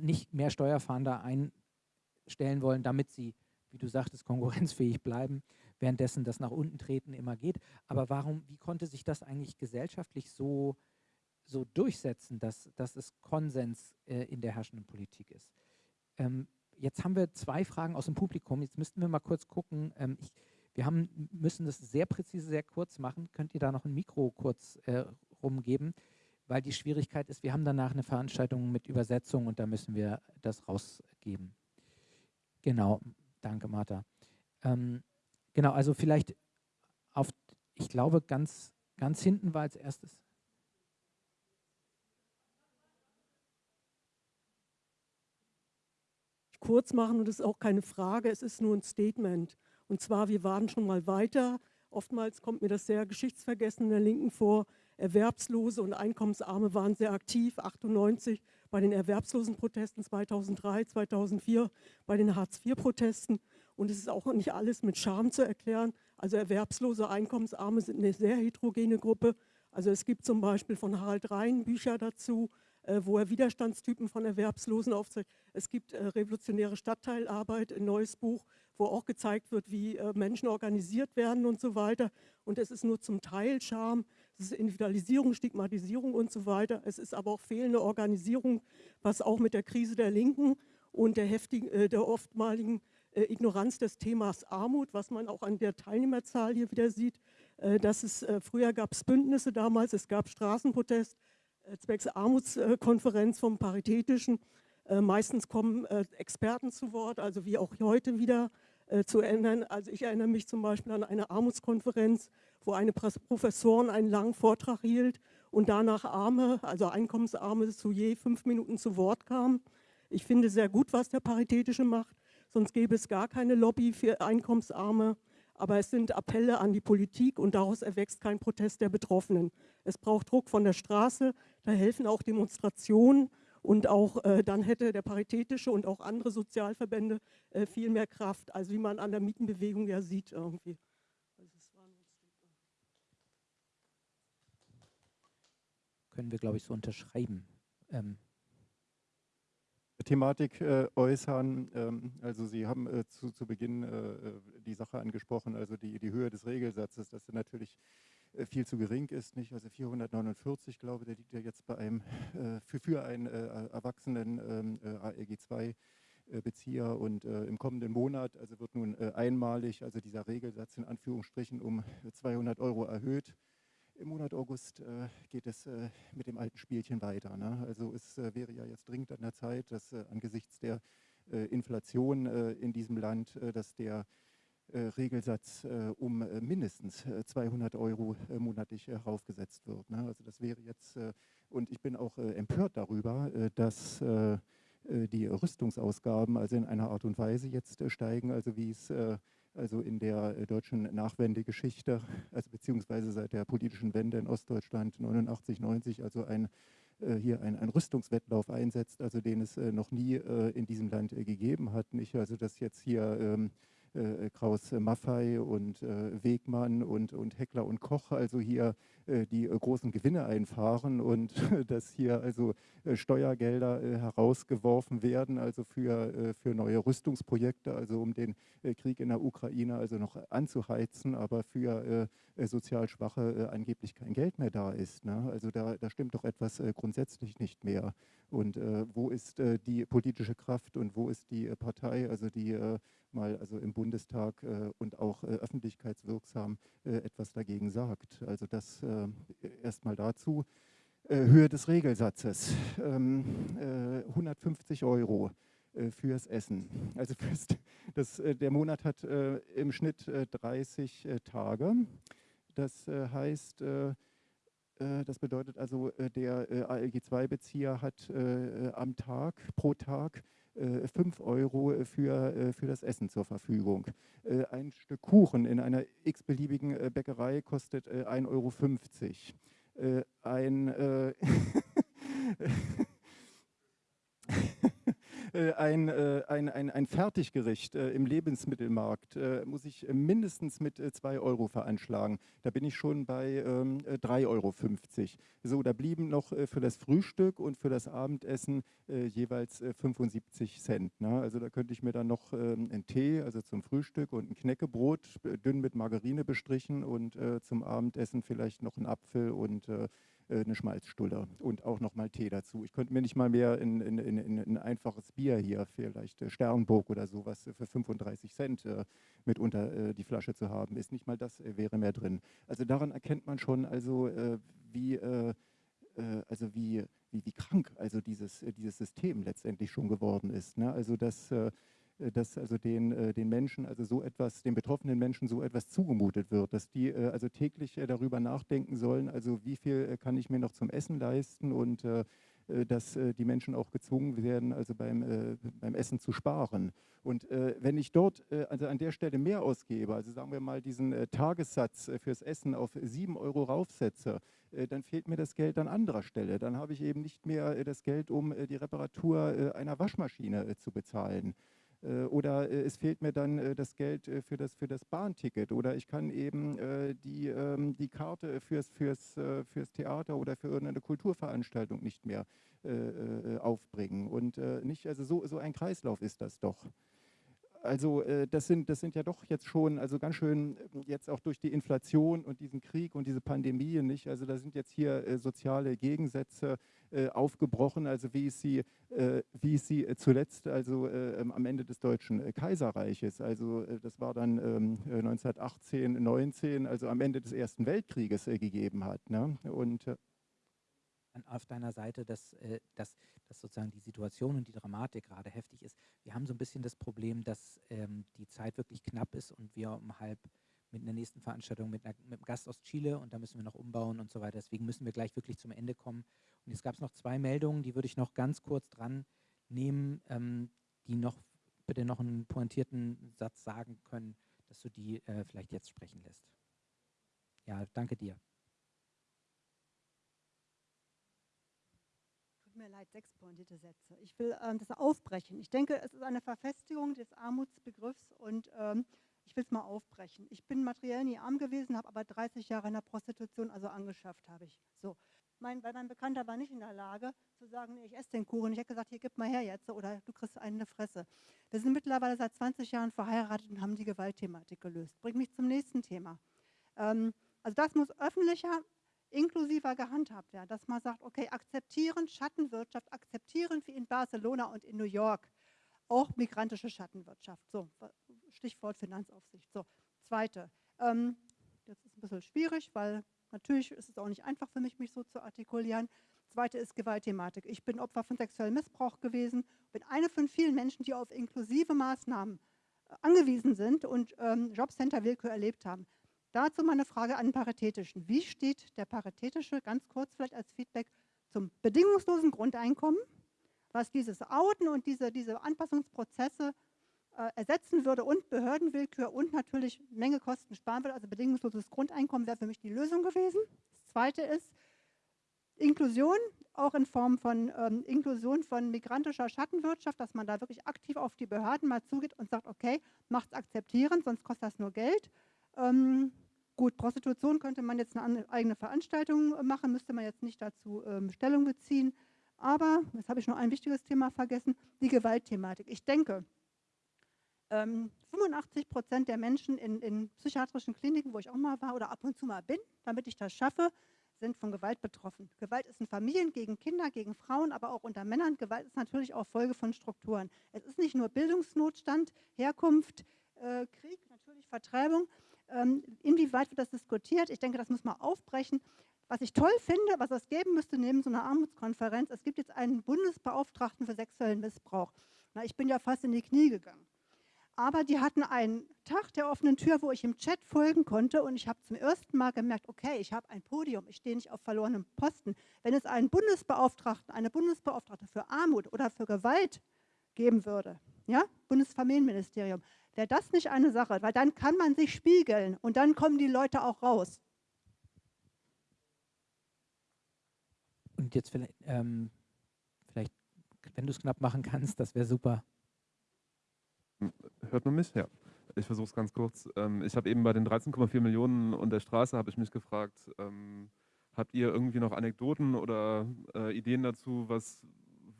nicht mehr Steuerfahnder einstellen wollen, damit sie, wie du sagtest, konkurrenzfähig bleiben währenddessen das nach unten treten immer geht. Aber warum, wie konnte sich das eigentlich gesellschaftlich so, so durchsetzen, dass, dass es Konsens äh, in der herrschenden Politik ist? Ähm, jetzt haben wir zwei Fragen aus dem Publikum. Jetzt müssten wir mal kurz gucken. Ähm, ich, wir haben, müssen das sehr präzise, sehr kurz machen. Könnt ihr da noch ein Mikro kurz äh, rumgeben? Weil die Schwierigkeit ist, wir haben danach eine Veranstaltung mit Übersetzung und da müssen wir das rausgeben. Genau, danke Martha. Ähm, Genau, also vielleicht auf, ich glaube, ganz, ganz hinten war als erstes. Kurz machen und es ist auch keine Frage, es ist nur ein Statement. Und zwar, wir waren schon mal weiter. Oftmals kommt mir das sehr geschichtsvergessen in der Linken vor. Erwerbslose und Einkommensarme waren sehr aktiv, 98 bei den Erwerbslosenprotesten 2003, 2004 bei den Hartz-IV-Protesten. Und es ist auch nicht alles mit Scham zu erklären. Also erwerbslose Einkommensarme sind eine sehr heterogene Gruppe. Also es gibt zum Beispiel von Harald Rhein Bücher dazu, äh, wo er Widerstandstypen von Erwerbslosen aufzeigt. Es gibt äh, revolutionäre Stadtteilarbeit, ein neues Buch, wo auch gezeigt wird, wie äh, Menschen organisiert werden und so weiter. Und es ist nur zum Teil Scham, es ist Individualisierung, Stigmatisierung und so weiter. Es ist aber auch fehlende Organisierung, was auch mit der Krise der Linken und der, heftigen, der oftmaligen Ignoranz des Themas Armut, was man auch an der Teilnehmerzahl hier wieder sieht. Äh, dass es, äh, früher gab es Bündnisse damals, es gab Straßenprotest, zwecks Armutskonferenz vom Paritätischen. meistens kommen Experten zu Wort, also wie auch heute wieder zu ändern. Also ich erinnere mich zum Beispiel an eine Armutskonferenz, wo eine Professorin einen langen Vortrag hielt und danach Arme, also Einkommensarme, zu je fünf Minuten zu Wort kamen. Ich finde sehr gut, was der Paritätische macht sonst gäbe es gar keine Lobby für Einkommensarme. Aber es sind Appelle an die Politik und daraus erwächst kein Protest der Betroffenen. Es braucht Druck von der Straße, da helfen auch Demonstrationen und auch äh, dann hätte der Paritätische und auch andere Sozialverbände äh, viel mehr Kraft, also wie man an der Mietenbewegung ja sieht irgendwie. Also Können wir, glaube ich, so unterschreiben. Ähm, Thematik äh, äußern. Ähm, also Sie haben äh, zu, zu, Beginn äh, äh, die Sache angesprochen, also die, die Höhe des Regelsatzes, dass er natürlich äh, viel zu gering ist. Nicht? Also 449, glaube ich, der liegt ja jetzt bei einem, äh, für, für einen erwachsenen ähm, ALG 2 Bezieher und im kommenden Monat, also wird nun einmalig, also dieser Regelsatz in Anführungsstrichen um 200 Euro erhöht im Monat August äh, geht es äh, mit dem alten Spielchen weiter. Ne? Also es äh, wäre ja jetzt dringend an der Zeit, dass äh, angesichts der äh, Inflation äh, in diesem Land, dass der Regelsatz um mindestens 200 Euro monatlich heraufgesetzt wird. Ne? Also das wäre jetzt, und ich bin auch empört darüber, dass die Rüstungsausgaben also in einer Art und Weise jetzt steigen, also wie es also in der äh, deutschen Nachwendegeschichte, also beziehungsweise seit der politischen Wende in Ostdeutschland 89, 90, also ein, äh, hier ein, ein Rüstungswettlauf einsetzt, also den es äh, noch nie in diesem Land gegeben hat. Nicht? Also dass jetzt hier ähm, äh, Kraus Maffei und äh, Wegmann und, und Heckler und Koch also hier äh, die äh, großen Gewinne einfahren und dass hier also äh, Steuergelder herausgeworfen werden, also für, für neue Rüstungsprojekte, also um den Krieg in der Ukraine also noch anzuheizen, aber für sozial Schwache angeblich kein Geld mehr da ist. Ne? Also da, da stimmt doch etwas grundsätzlich nicht mehr. Und wo ist die politische Kraft und wo ist die Partei, also die mal also im Bundestag äh, und auch äh, öffentlichkeitswirksam äh, etwas dagegen sagt. Also das erstmal dazu. Höhe des Regelsatzes, ähm, 150 äh, Euro fürs Essen. Also fürs, das, der Monat hat im Schnitt 30 Tage. Das heißt, das bedeutet also, der ALG-2-Bezieher hat am Tag, pro Tag 5 äh, Euro äh, für, äh, für das Essen zur Verfügung. Ein Stück Kuchen in einer x-beliebigen Bäckerei kostet 1,50 Euro. Ein ein, äh, ein, ein, ein Fertiggericht äh, im Lebensmittelmarkt muss ich mindestens mit 2 Euro veranschlagen. Da bin ich schon bei 3,50 ähm, Euro. So, da blieben noch für das Frühstück und für das Abendessen jeweils 75 Cent. Ne? Also da könnte ich mir dann noch ähm, einen Tee, also zum Frühstück und ein Knäckebrot, dünn mit Margarine bestrichen und zum Abendessen vielleicht noch einen Apfel und äh, eine Schmalzstulle und auch nochmal Tee dazu. Ich könnte mir nicht mal mehr in, in, in, in ein einfaches Bier hier, vielleicht äh, Sternburg oder sowas für 35 Cent äh, mitunter äh, die Flasche zu haben, ist nicht mal das äh, wäre mehr drin. Also daran erkennt man schon, also äh, wie also wie, wie, wie krank also dieses, dieses System letztendlich schon geworden ist. Ne? Also dass äh, dass also den, äh, den Menschen, also so etwas, den betroffenen Menschen so etwas zugemutet wird, dass die äh, also täglich darüber nachdenken sollen, also wie viel kann ich mir noch zum Essen leisten und dass die Menschen auch gezwungen werden, also beim, beim Essen zu sparen. Und wenn ich dort also an der Stelle mehr ausgebe, also sagen wir mal diesen Tagessatz fürs Essen auf 7 Euro raufsetze, dann fehlt mir das Geld an anderer Stelle. Dann habe ich eben nicht mehr das Geld, um die Reparatur einer Waschmaschine zu bezahlen. Äh, oder äh, es fehlt mir dann äh, das Geld für das, für das Bahnticket oder ich kann eben die, ähm, die Karte fürs, fürs, fürs Theater oder für irgendeine Kulturveranstaltung nicht mehr aufbringen. Und nicht, also so, so ein Kreislauf ist das doch also äh, das, sind, das sind ja doch jetzt schon, also ganz schön jetzt auch durch die Inflation und diesen Krieg und diese Pandemie, nicht? Also da sind jetzt hier äh, soziale Gegensätze äh, aufgebrochen, also wie es sie, wie sie zuletzt, also am Ende des Deutschen Kaiserreiches, also das war dann 1918, ähm, 19, also am Ende des Ersten Weltkrieges gegeben hat. Ne? Und auf deiner Seite, dass, äh, dass, dass sozusagen die Situation und die Dramatik gerade heftig ist. Wir haben so ein bisschen das Problem, dass ähm, die Zeit wirklich knapp ist und wir um halb mit einer nächsten Veranstaltung mit, einer, mit einem Gast aus Chile und da müssen wir noch umbauen und so weiter. Deswegen müssen wir gleich wirklich zum Ende kommen. Und jetzt gab es noch zwei Meldungen, die würde ich noch ganz kurz dran nehmen, ähm, die noch bitte noch einen pointierten Satz sagen können, dass du die äh, vielleicht jetzt sprechen lässt. Ja, danke dir. Mir leid, sechs pointierte Sätze. Ich will ähm, das aufbrechen. Ich denke, es ist eine Verfestigung des Armutsbegriffs und ähm, ich will es mal aufbrechen. Ich bin materiell nie arm gewesen, habe aber 30 Jahre in der Prostitution, also angeschafft habe ich. So. Mein, weil mein Bekannter war nicht in der Lage zu sagen, nee, ich esse den Kuchen. Ich hätte gesagt, hier, gib mal her jetzt oder du kriegst die Fresse. Wir sind mittlerweile seit 20 Jahren verheiratet und haben die Gewaltthematik gelöst. Bringt mich zum nächsten Thema. Ähm, also das muss öffentlicher inklusiver gehandhabt werden, dass man sagt, okay, akzeptieren Schattenwirtschaft, akzeptieren wie in Barcelona und in New York auch migrantische Schattenwirtschaft. So, Stichwort Finanzaufsicht. So, zweite, ähm, das ist ein bisschen schwierig, weil natürlich ist es auch nicht einfach für mich, mich so zu artikulieren. Zweite ist Gewaltthematik. Ich bin Opfer von sexuellem Missbrauch gewesen, bin eine von vielen Menschen, die auf inklusive Maßnahmen äh, angewiesen sind und ähm, Jobcenter-Willkür erlebt haben. Dazu meine Frage an den Paritätischen. Wie steht der Paritätische, ganz kurz vielleicht als Feedback, zum bedingungslosen Grundeinkommen, was dieses Outen und diese, diese Anpassungsprozesse äh, ersetzen würde und Behördenwillkür und natürlich Menge Kosten sparen würde, also bedingungsloses Grundeinkommen wäre für mich die Lösung gewesen. Das Zweite ist Inklusion, auch in Form von ähm, Inklusion von migrantischer Schattenwirtschaft, dass man da wirklich aktiv auf die Behörden mal zugeht und sagt, okay, macht es akzeptieren, sonst kostet das nur Geld. Ähm, gut, Prostitution könnte man jetzt eine eigene Veranstaltung machen, müsste man jetzt nicht dazu ähm, Stellung beziehen. Aber, jetzt habe ich noch ein wichtiges Thema vergessen, die Gewaltthematik. Ich denke, 85 ähm, Prozent der Menschen in, in, psychiatrischen Kliniken, wo ich auch mal war oder ab und zu mal bin, damit ich das schaffe, sind von Gewalt betroffen. Gewalt ist in Familien gegen Kinder, gegen Frauen, aber auch unter Männern. Gewalt ist natürlich auch Folge von Strukturen. Es ist nicht nur Bildungsnotstand, Herkunft, äh, Krieg, natürlich Vertreibung. Ähm, inwieweit wird das diskutiert? Ich denke, das muss man aufbrechen. Was ich toll finde, was es geben müsste neben so einer Armutskonferenz, es gibt jetzt einen Bundesbeauftragten für sexuellen Missbrauch. Na, ich bin ja fast in die Knie gegangen aber die hatten einen Tag der offenen Tür, wo ich im Chat folgen konnte und ich habe zum ersten Mal gemerkt, okay, ich habe ein Podium, ich stehe nicht auf verlorenem Posten. Wenn es einen Bundesbeauftragten, eine Bundesbeauftragte für Armut oder für Gewalt geben würde, ja, Bundesfamilienministerium, wäre das nicht eine Sache, weil dann kann man sich spiegeln und dann kommen die Leute auch raus. Und jetzt vielleicht, ähm, vielleicht wenn du es knapp machen kannst, das wäre super. Hört man mich? Ja. Ich versuche es ganz kurz. Ähm, ich habe eben bei den 13,4 Millionen und der Straße habe ich mich gefragt, ähm, habt ihr irgendwie noch Anekdoten oder äh, Ideen dazu, was,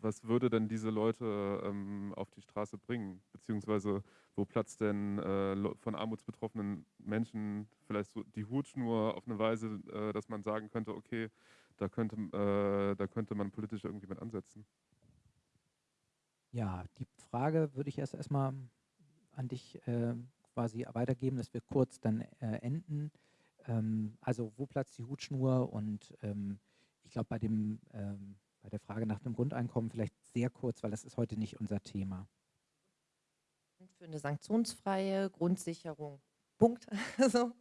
was würde denn diese Leute ähm, auf die Straße bringen? Beziehungsweise wo platzt denn äh, von armutsbetroffenen Menschen vielleicht so die Hutschnur auf eine Weise, äh, dass man sagen könnte, okay, da könnte, äh, da könnte man politisch irgendwie mit ansetzen? Ja, die Frage würde ich erst erstmal an dich äh, quasi weitergeben, dass wir kurz dann äh, enden. Ähm, also wo platzt die Hutschnur und ähm, ich glaube bei dem ähm, bei der Frage nach dem Grundeinkommen vielleicht sehr kurz, weil das ist heute nicht unser Thema. Für eine sanktionsfreie Grundsicherung. Punkt. also,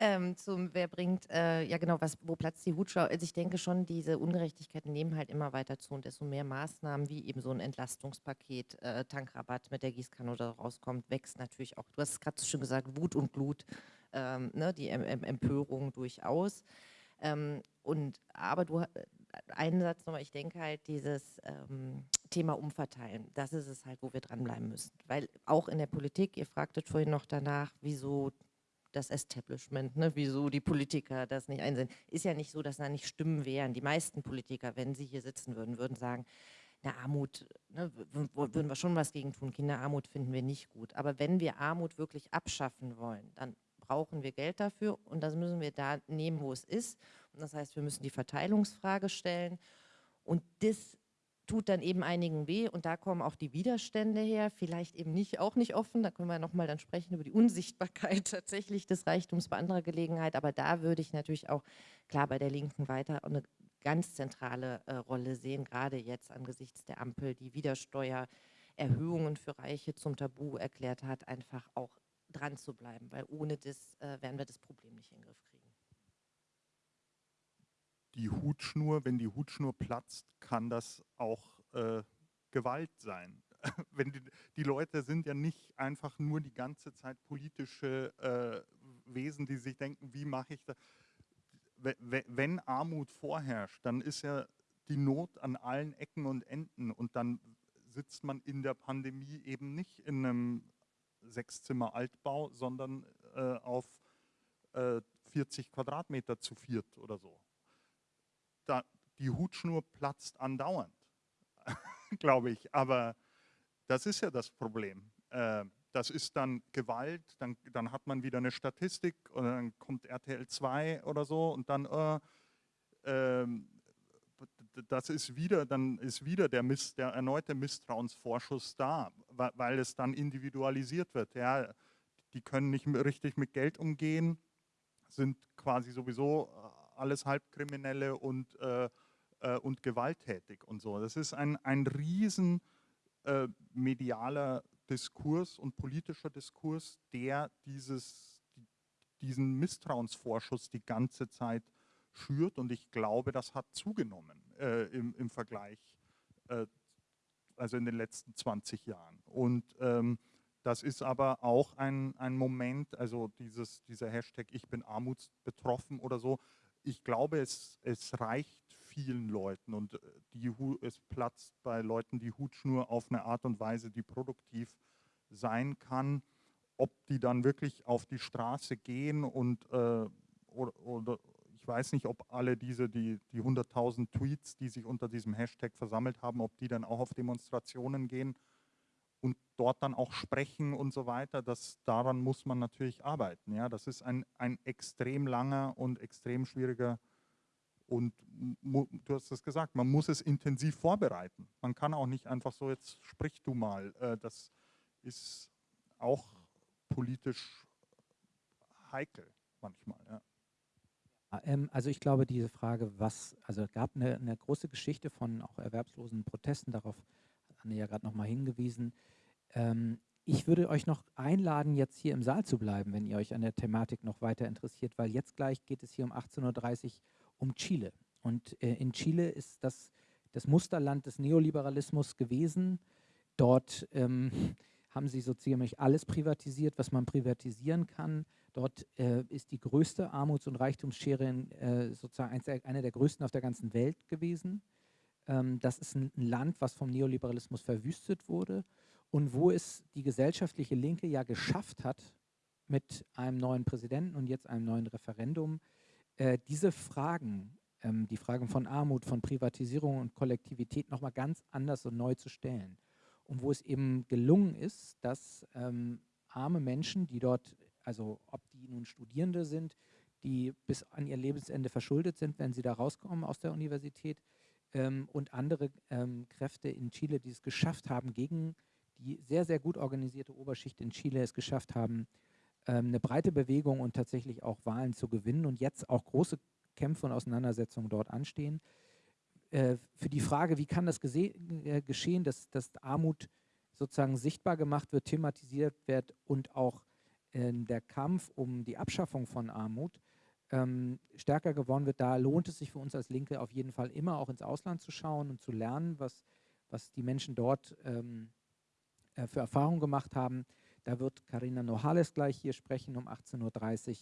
ähm, zum, wer bringt, äh, ja genau, was, wo platzt die Hutschau? Also ich denke schon, diese Ungerechtigkeiten nehmen halt immer weiter zu und desto mehr Maßnahmen wie eben so ein Entlastungspaket, äh, Tankrabatt mit der Gießkanne oder rauskommt, wächst natürlich auch, du hast es gerade so schön gesagt, Wut und Glut, ähm, ne, die em em Empörung durchaus. Ähm, und aber du, einen Satz nochmal, ich denke halt dieses ähm, Thema Umverteilen, das ist es halt, wo wir dranbleiben müssen. Weil auch in der Politik, ihr fragtet vorhin noch danach, wieso das Establishment, ne, wieso die Politiker das nicht einsehen. Ist ja nicht so, dass da nicht Stimmen wären. Die meisten Politiker, wenn sie hier sitzen würden, würden sagen, na Armut, ne, würden wir schon was gegen tun. Kinderarmut finden wir nicht gut. Aber wenn wir Armut wirklich abschaffen wollen, dann brauchen wir Geld dafür und das müssen wir da nehmen, wo es ist. Das heißt, wir müssen die Verteilungsfrage stellen. Und das tut dann eben einigen weh. Und da kommen auch die Widerstände her, vielleicht eben nicht, auch nicht offen, da können wir nochmal dann sprechen über die Unsichtbarkeit tatsächlich des Reichtums bei anderer Gelegenheit, aber da würde ich natürlich auch klar bei der Linken weiter eine ganz zentrale äh, Rolle sehen, gerade jetzt angesichts der Ampel, die wieder Steuererhöhungen für Reiche zum Tabu erklärt hat, einfach auch dran zu bleiben, weil ohne das äh, werden wir das Problem nicht in den Griff kriegen die Hutschnur, wenn die Hutschnur platzt, kann das auch äh, Gewalt sein. wenn die, die, Leute sind ja nicht einfach nur die ganze Zeit politische äh, Wesen, die sich denken, wie mache ich das? Wenn Armut vorherrscht, dann ist ja die Not an allen Ecken und Enden und dann sitzt man in der Pandemie eben nicht in einem Sechszimmer Altbau, sondern äh, auf äh, 40 Quadratmeter zu viert oder so da, die Hutschnur platzt andauernd, glaube ich. Aber das ist ja das Problem. Äh, das ist dann Gewalt, dann, dann hat man wieder eine Statistik und dann kommt RTL 2 oder so und dann äh, äh, das ist wieder, dann ist wieder der, Miss, der erneute Misstrauensvorschuss da, weil, weil es dann individualisiert wird. Ja, die können nicht richtig mit Geld umgehen, sind quasi sowieso alles Halbkriminelle und, äh, äh, und gewalttätig und so. Das ist ein, ein riesen äh, medialer Diskurs und politischer Diskurs, der dieses, diesen Misstrauensvorschuss die ganze Zeit schürt und ich glaube, das hat zugenommen äh, im, im Vergleich, äh, also in den letzten 20 Jahren. Und ähm, das ist aber auch ein, ein Moment, also dieses, dieser Hashtag Ich bin armutsbetroffen oder so, ich glaube, es, es reicht vielen Leuten und äh, die, es platzt bei Leuten die Hutschnur auf eine Art und Weise, die produktiv sein kann. Ob die dann wirklich auf die Straße gehen und äh, oder, oder, ich weiß nicht, ob alle diese, die, die 100.000 Tweets, die sich unter diesem Hashtag versammelt haben, ob die dann auch auf Demonstrationen gehen und dort dann auch sprechen und so weiter. Das, daran muss man natürlich arbeiten. Ja? Das ist ein, ein extrem langer und extrem schwieriger und du hast es gesagt, man muss es intensiv vorbereiten. Man kann auch nicht einfach so, jetzt sprich du mal. Äh, das ist auch politisch heikel manchmal. Ja. Ähm, also ich glaube, diese Frage, was, also es gab eine, eine, große Geschichte von auch erwerbslosen Protesten, darauf Anne ja gerade nochmal hingewiesen. Ähm, ich würde euch noch einladen, jetzt hier im Saal zu bleiben, wenn ihr euch an der Thematik noch weiter interessiert, weil jetzt gleich geht es hier um 18.30 Uhr um Chile. Und äh, in Chile ist das das Musterland des Neoliberalismus gewesen. Dort ähm, haben sie so ziemlich alles privatisiert, was man privatisieren kann. Dort äh, ist die größte Armuts- und Reichtumsschere in, äh, sozusagen eine der größten auf der ganzen Welt gewesen. Ähm, das ist ein, ein Land, was vom Neoliberalismus verwüstet wurde und wo es die gesellschaftliche Linke ja geschafft hat, mit einem neuen Präsidenten und jetzt einem neuen Referendum, äh, diese Fragen, ähm, die Fragen von Armut, von Privatisierung und Kollektivität nochmal ganz anders und neu zu stellen. Und wo es eben gelungen ist, dass ähm, arme Menschen, die dort, also ob die nun Studierende sind, die bis an ihr Lebensende verschuldet sind, wenn sie da rauskommen aus der Universität, ähm, und andere ähm, Kräfte in Chile, die es geschafft haben, gegen die sehr, sehr gut organisierte Oberschicht in Chile es geschafft haben, ähm, eine breite Bewegung und tatsächlich auch Wahlen zu gewinnen und jetzt auch große Kämpfe und Auseinandersetzungen dort anstehen. Äh, für die Frage, wie kann das äh, geschehen, dass, dass Armut sozusagen sichtbar gemacht wird, thematisiert wird und auch äh, der Kampf um die Abschaffung von Armut ähm, stärker geworden wird, da lohnt es sich für uns als Linke auf jeden Fall immer auch ins Ausland zu schauen und zu lernen, was, was die Menschen dort ähm, äh, für Erfahrungen gemacht haben. Da wird Karina Nohales gleich hier sprechen um 18.30 Uhr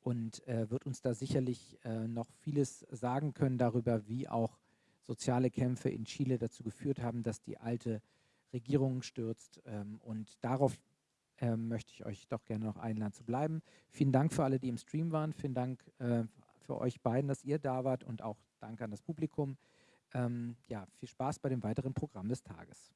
und äh, wird uns da sicherlich äh, noch vieles sagen können darüber, wie auch soziale Kämpfe in Chile dazu geführt haben, dass die alte Regierung stürzt. Ähm, und darauf ähm, möchte ich euch doch gerne noch einladen zu bleiben. Vielen Dank für alle, die im Stream waren. Vielen Dank äh, für euch beiden, dass ihr da wart und auch Danke an das Publikum. Ähm, ja, viel Spaß bei dem weiteren Programm des Tages.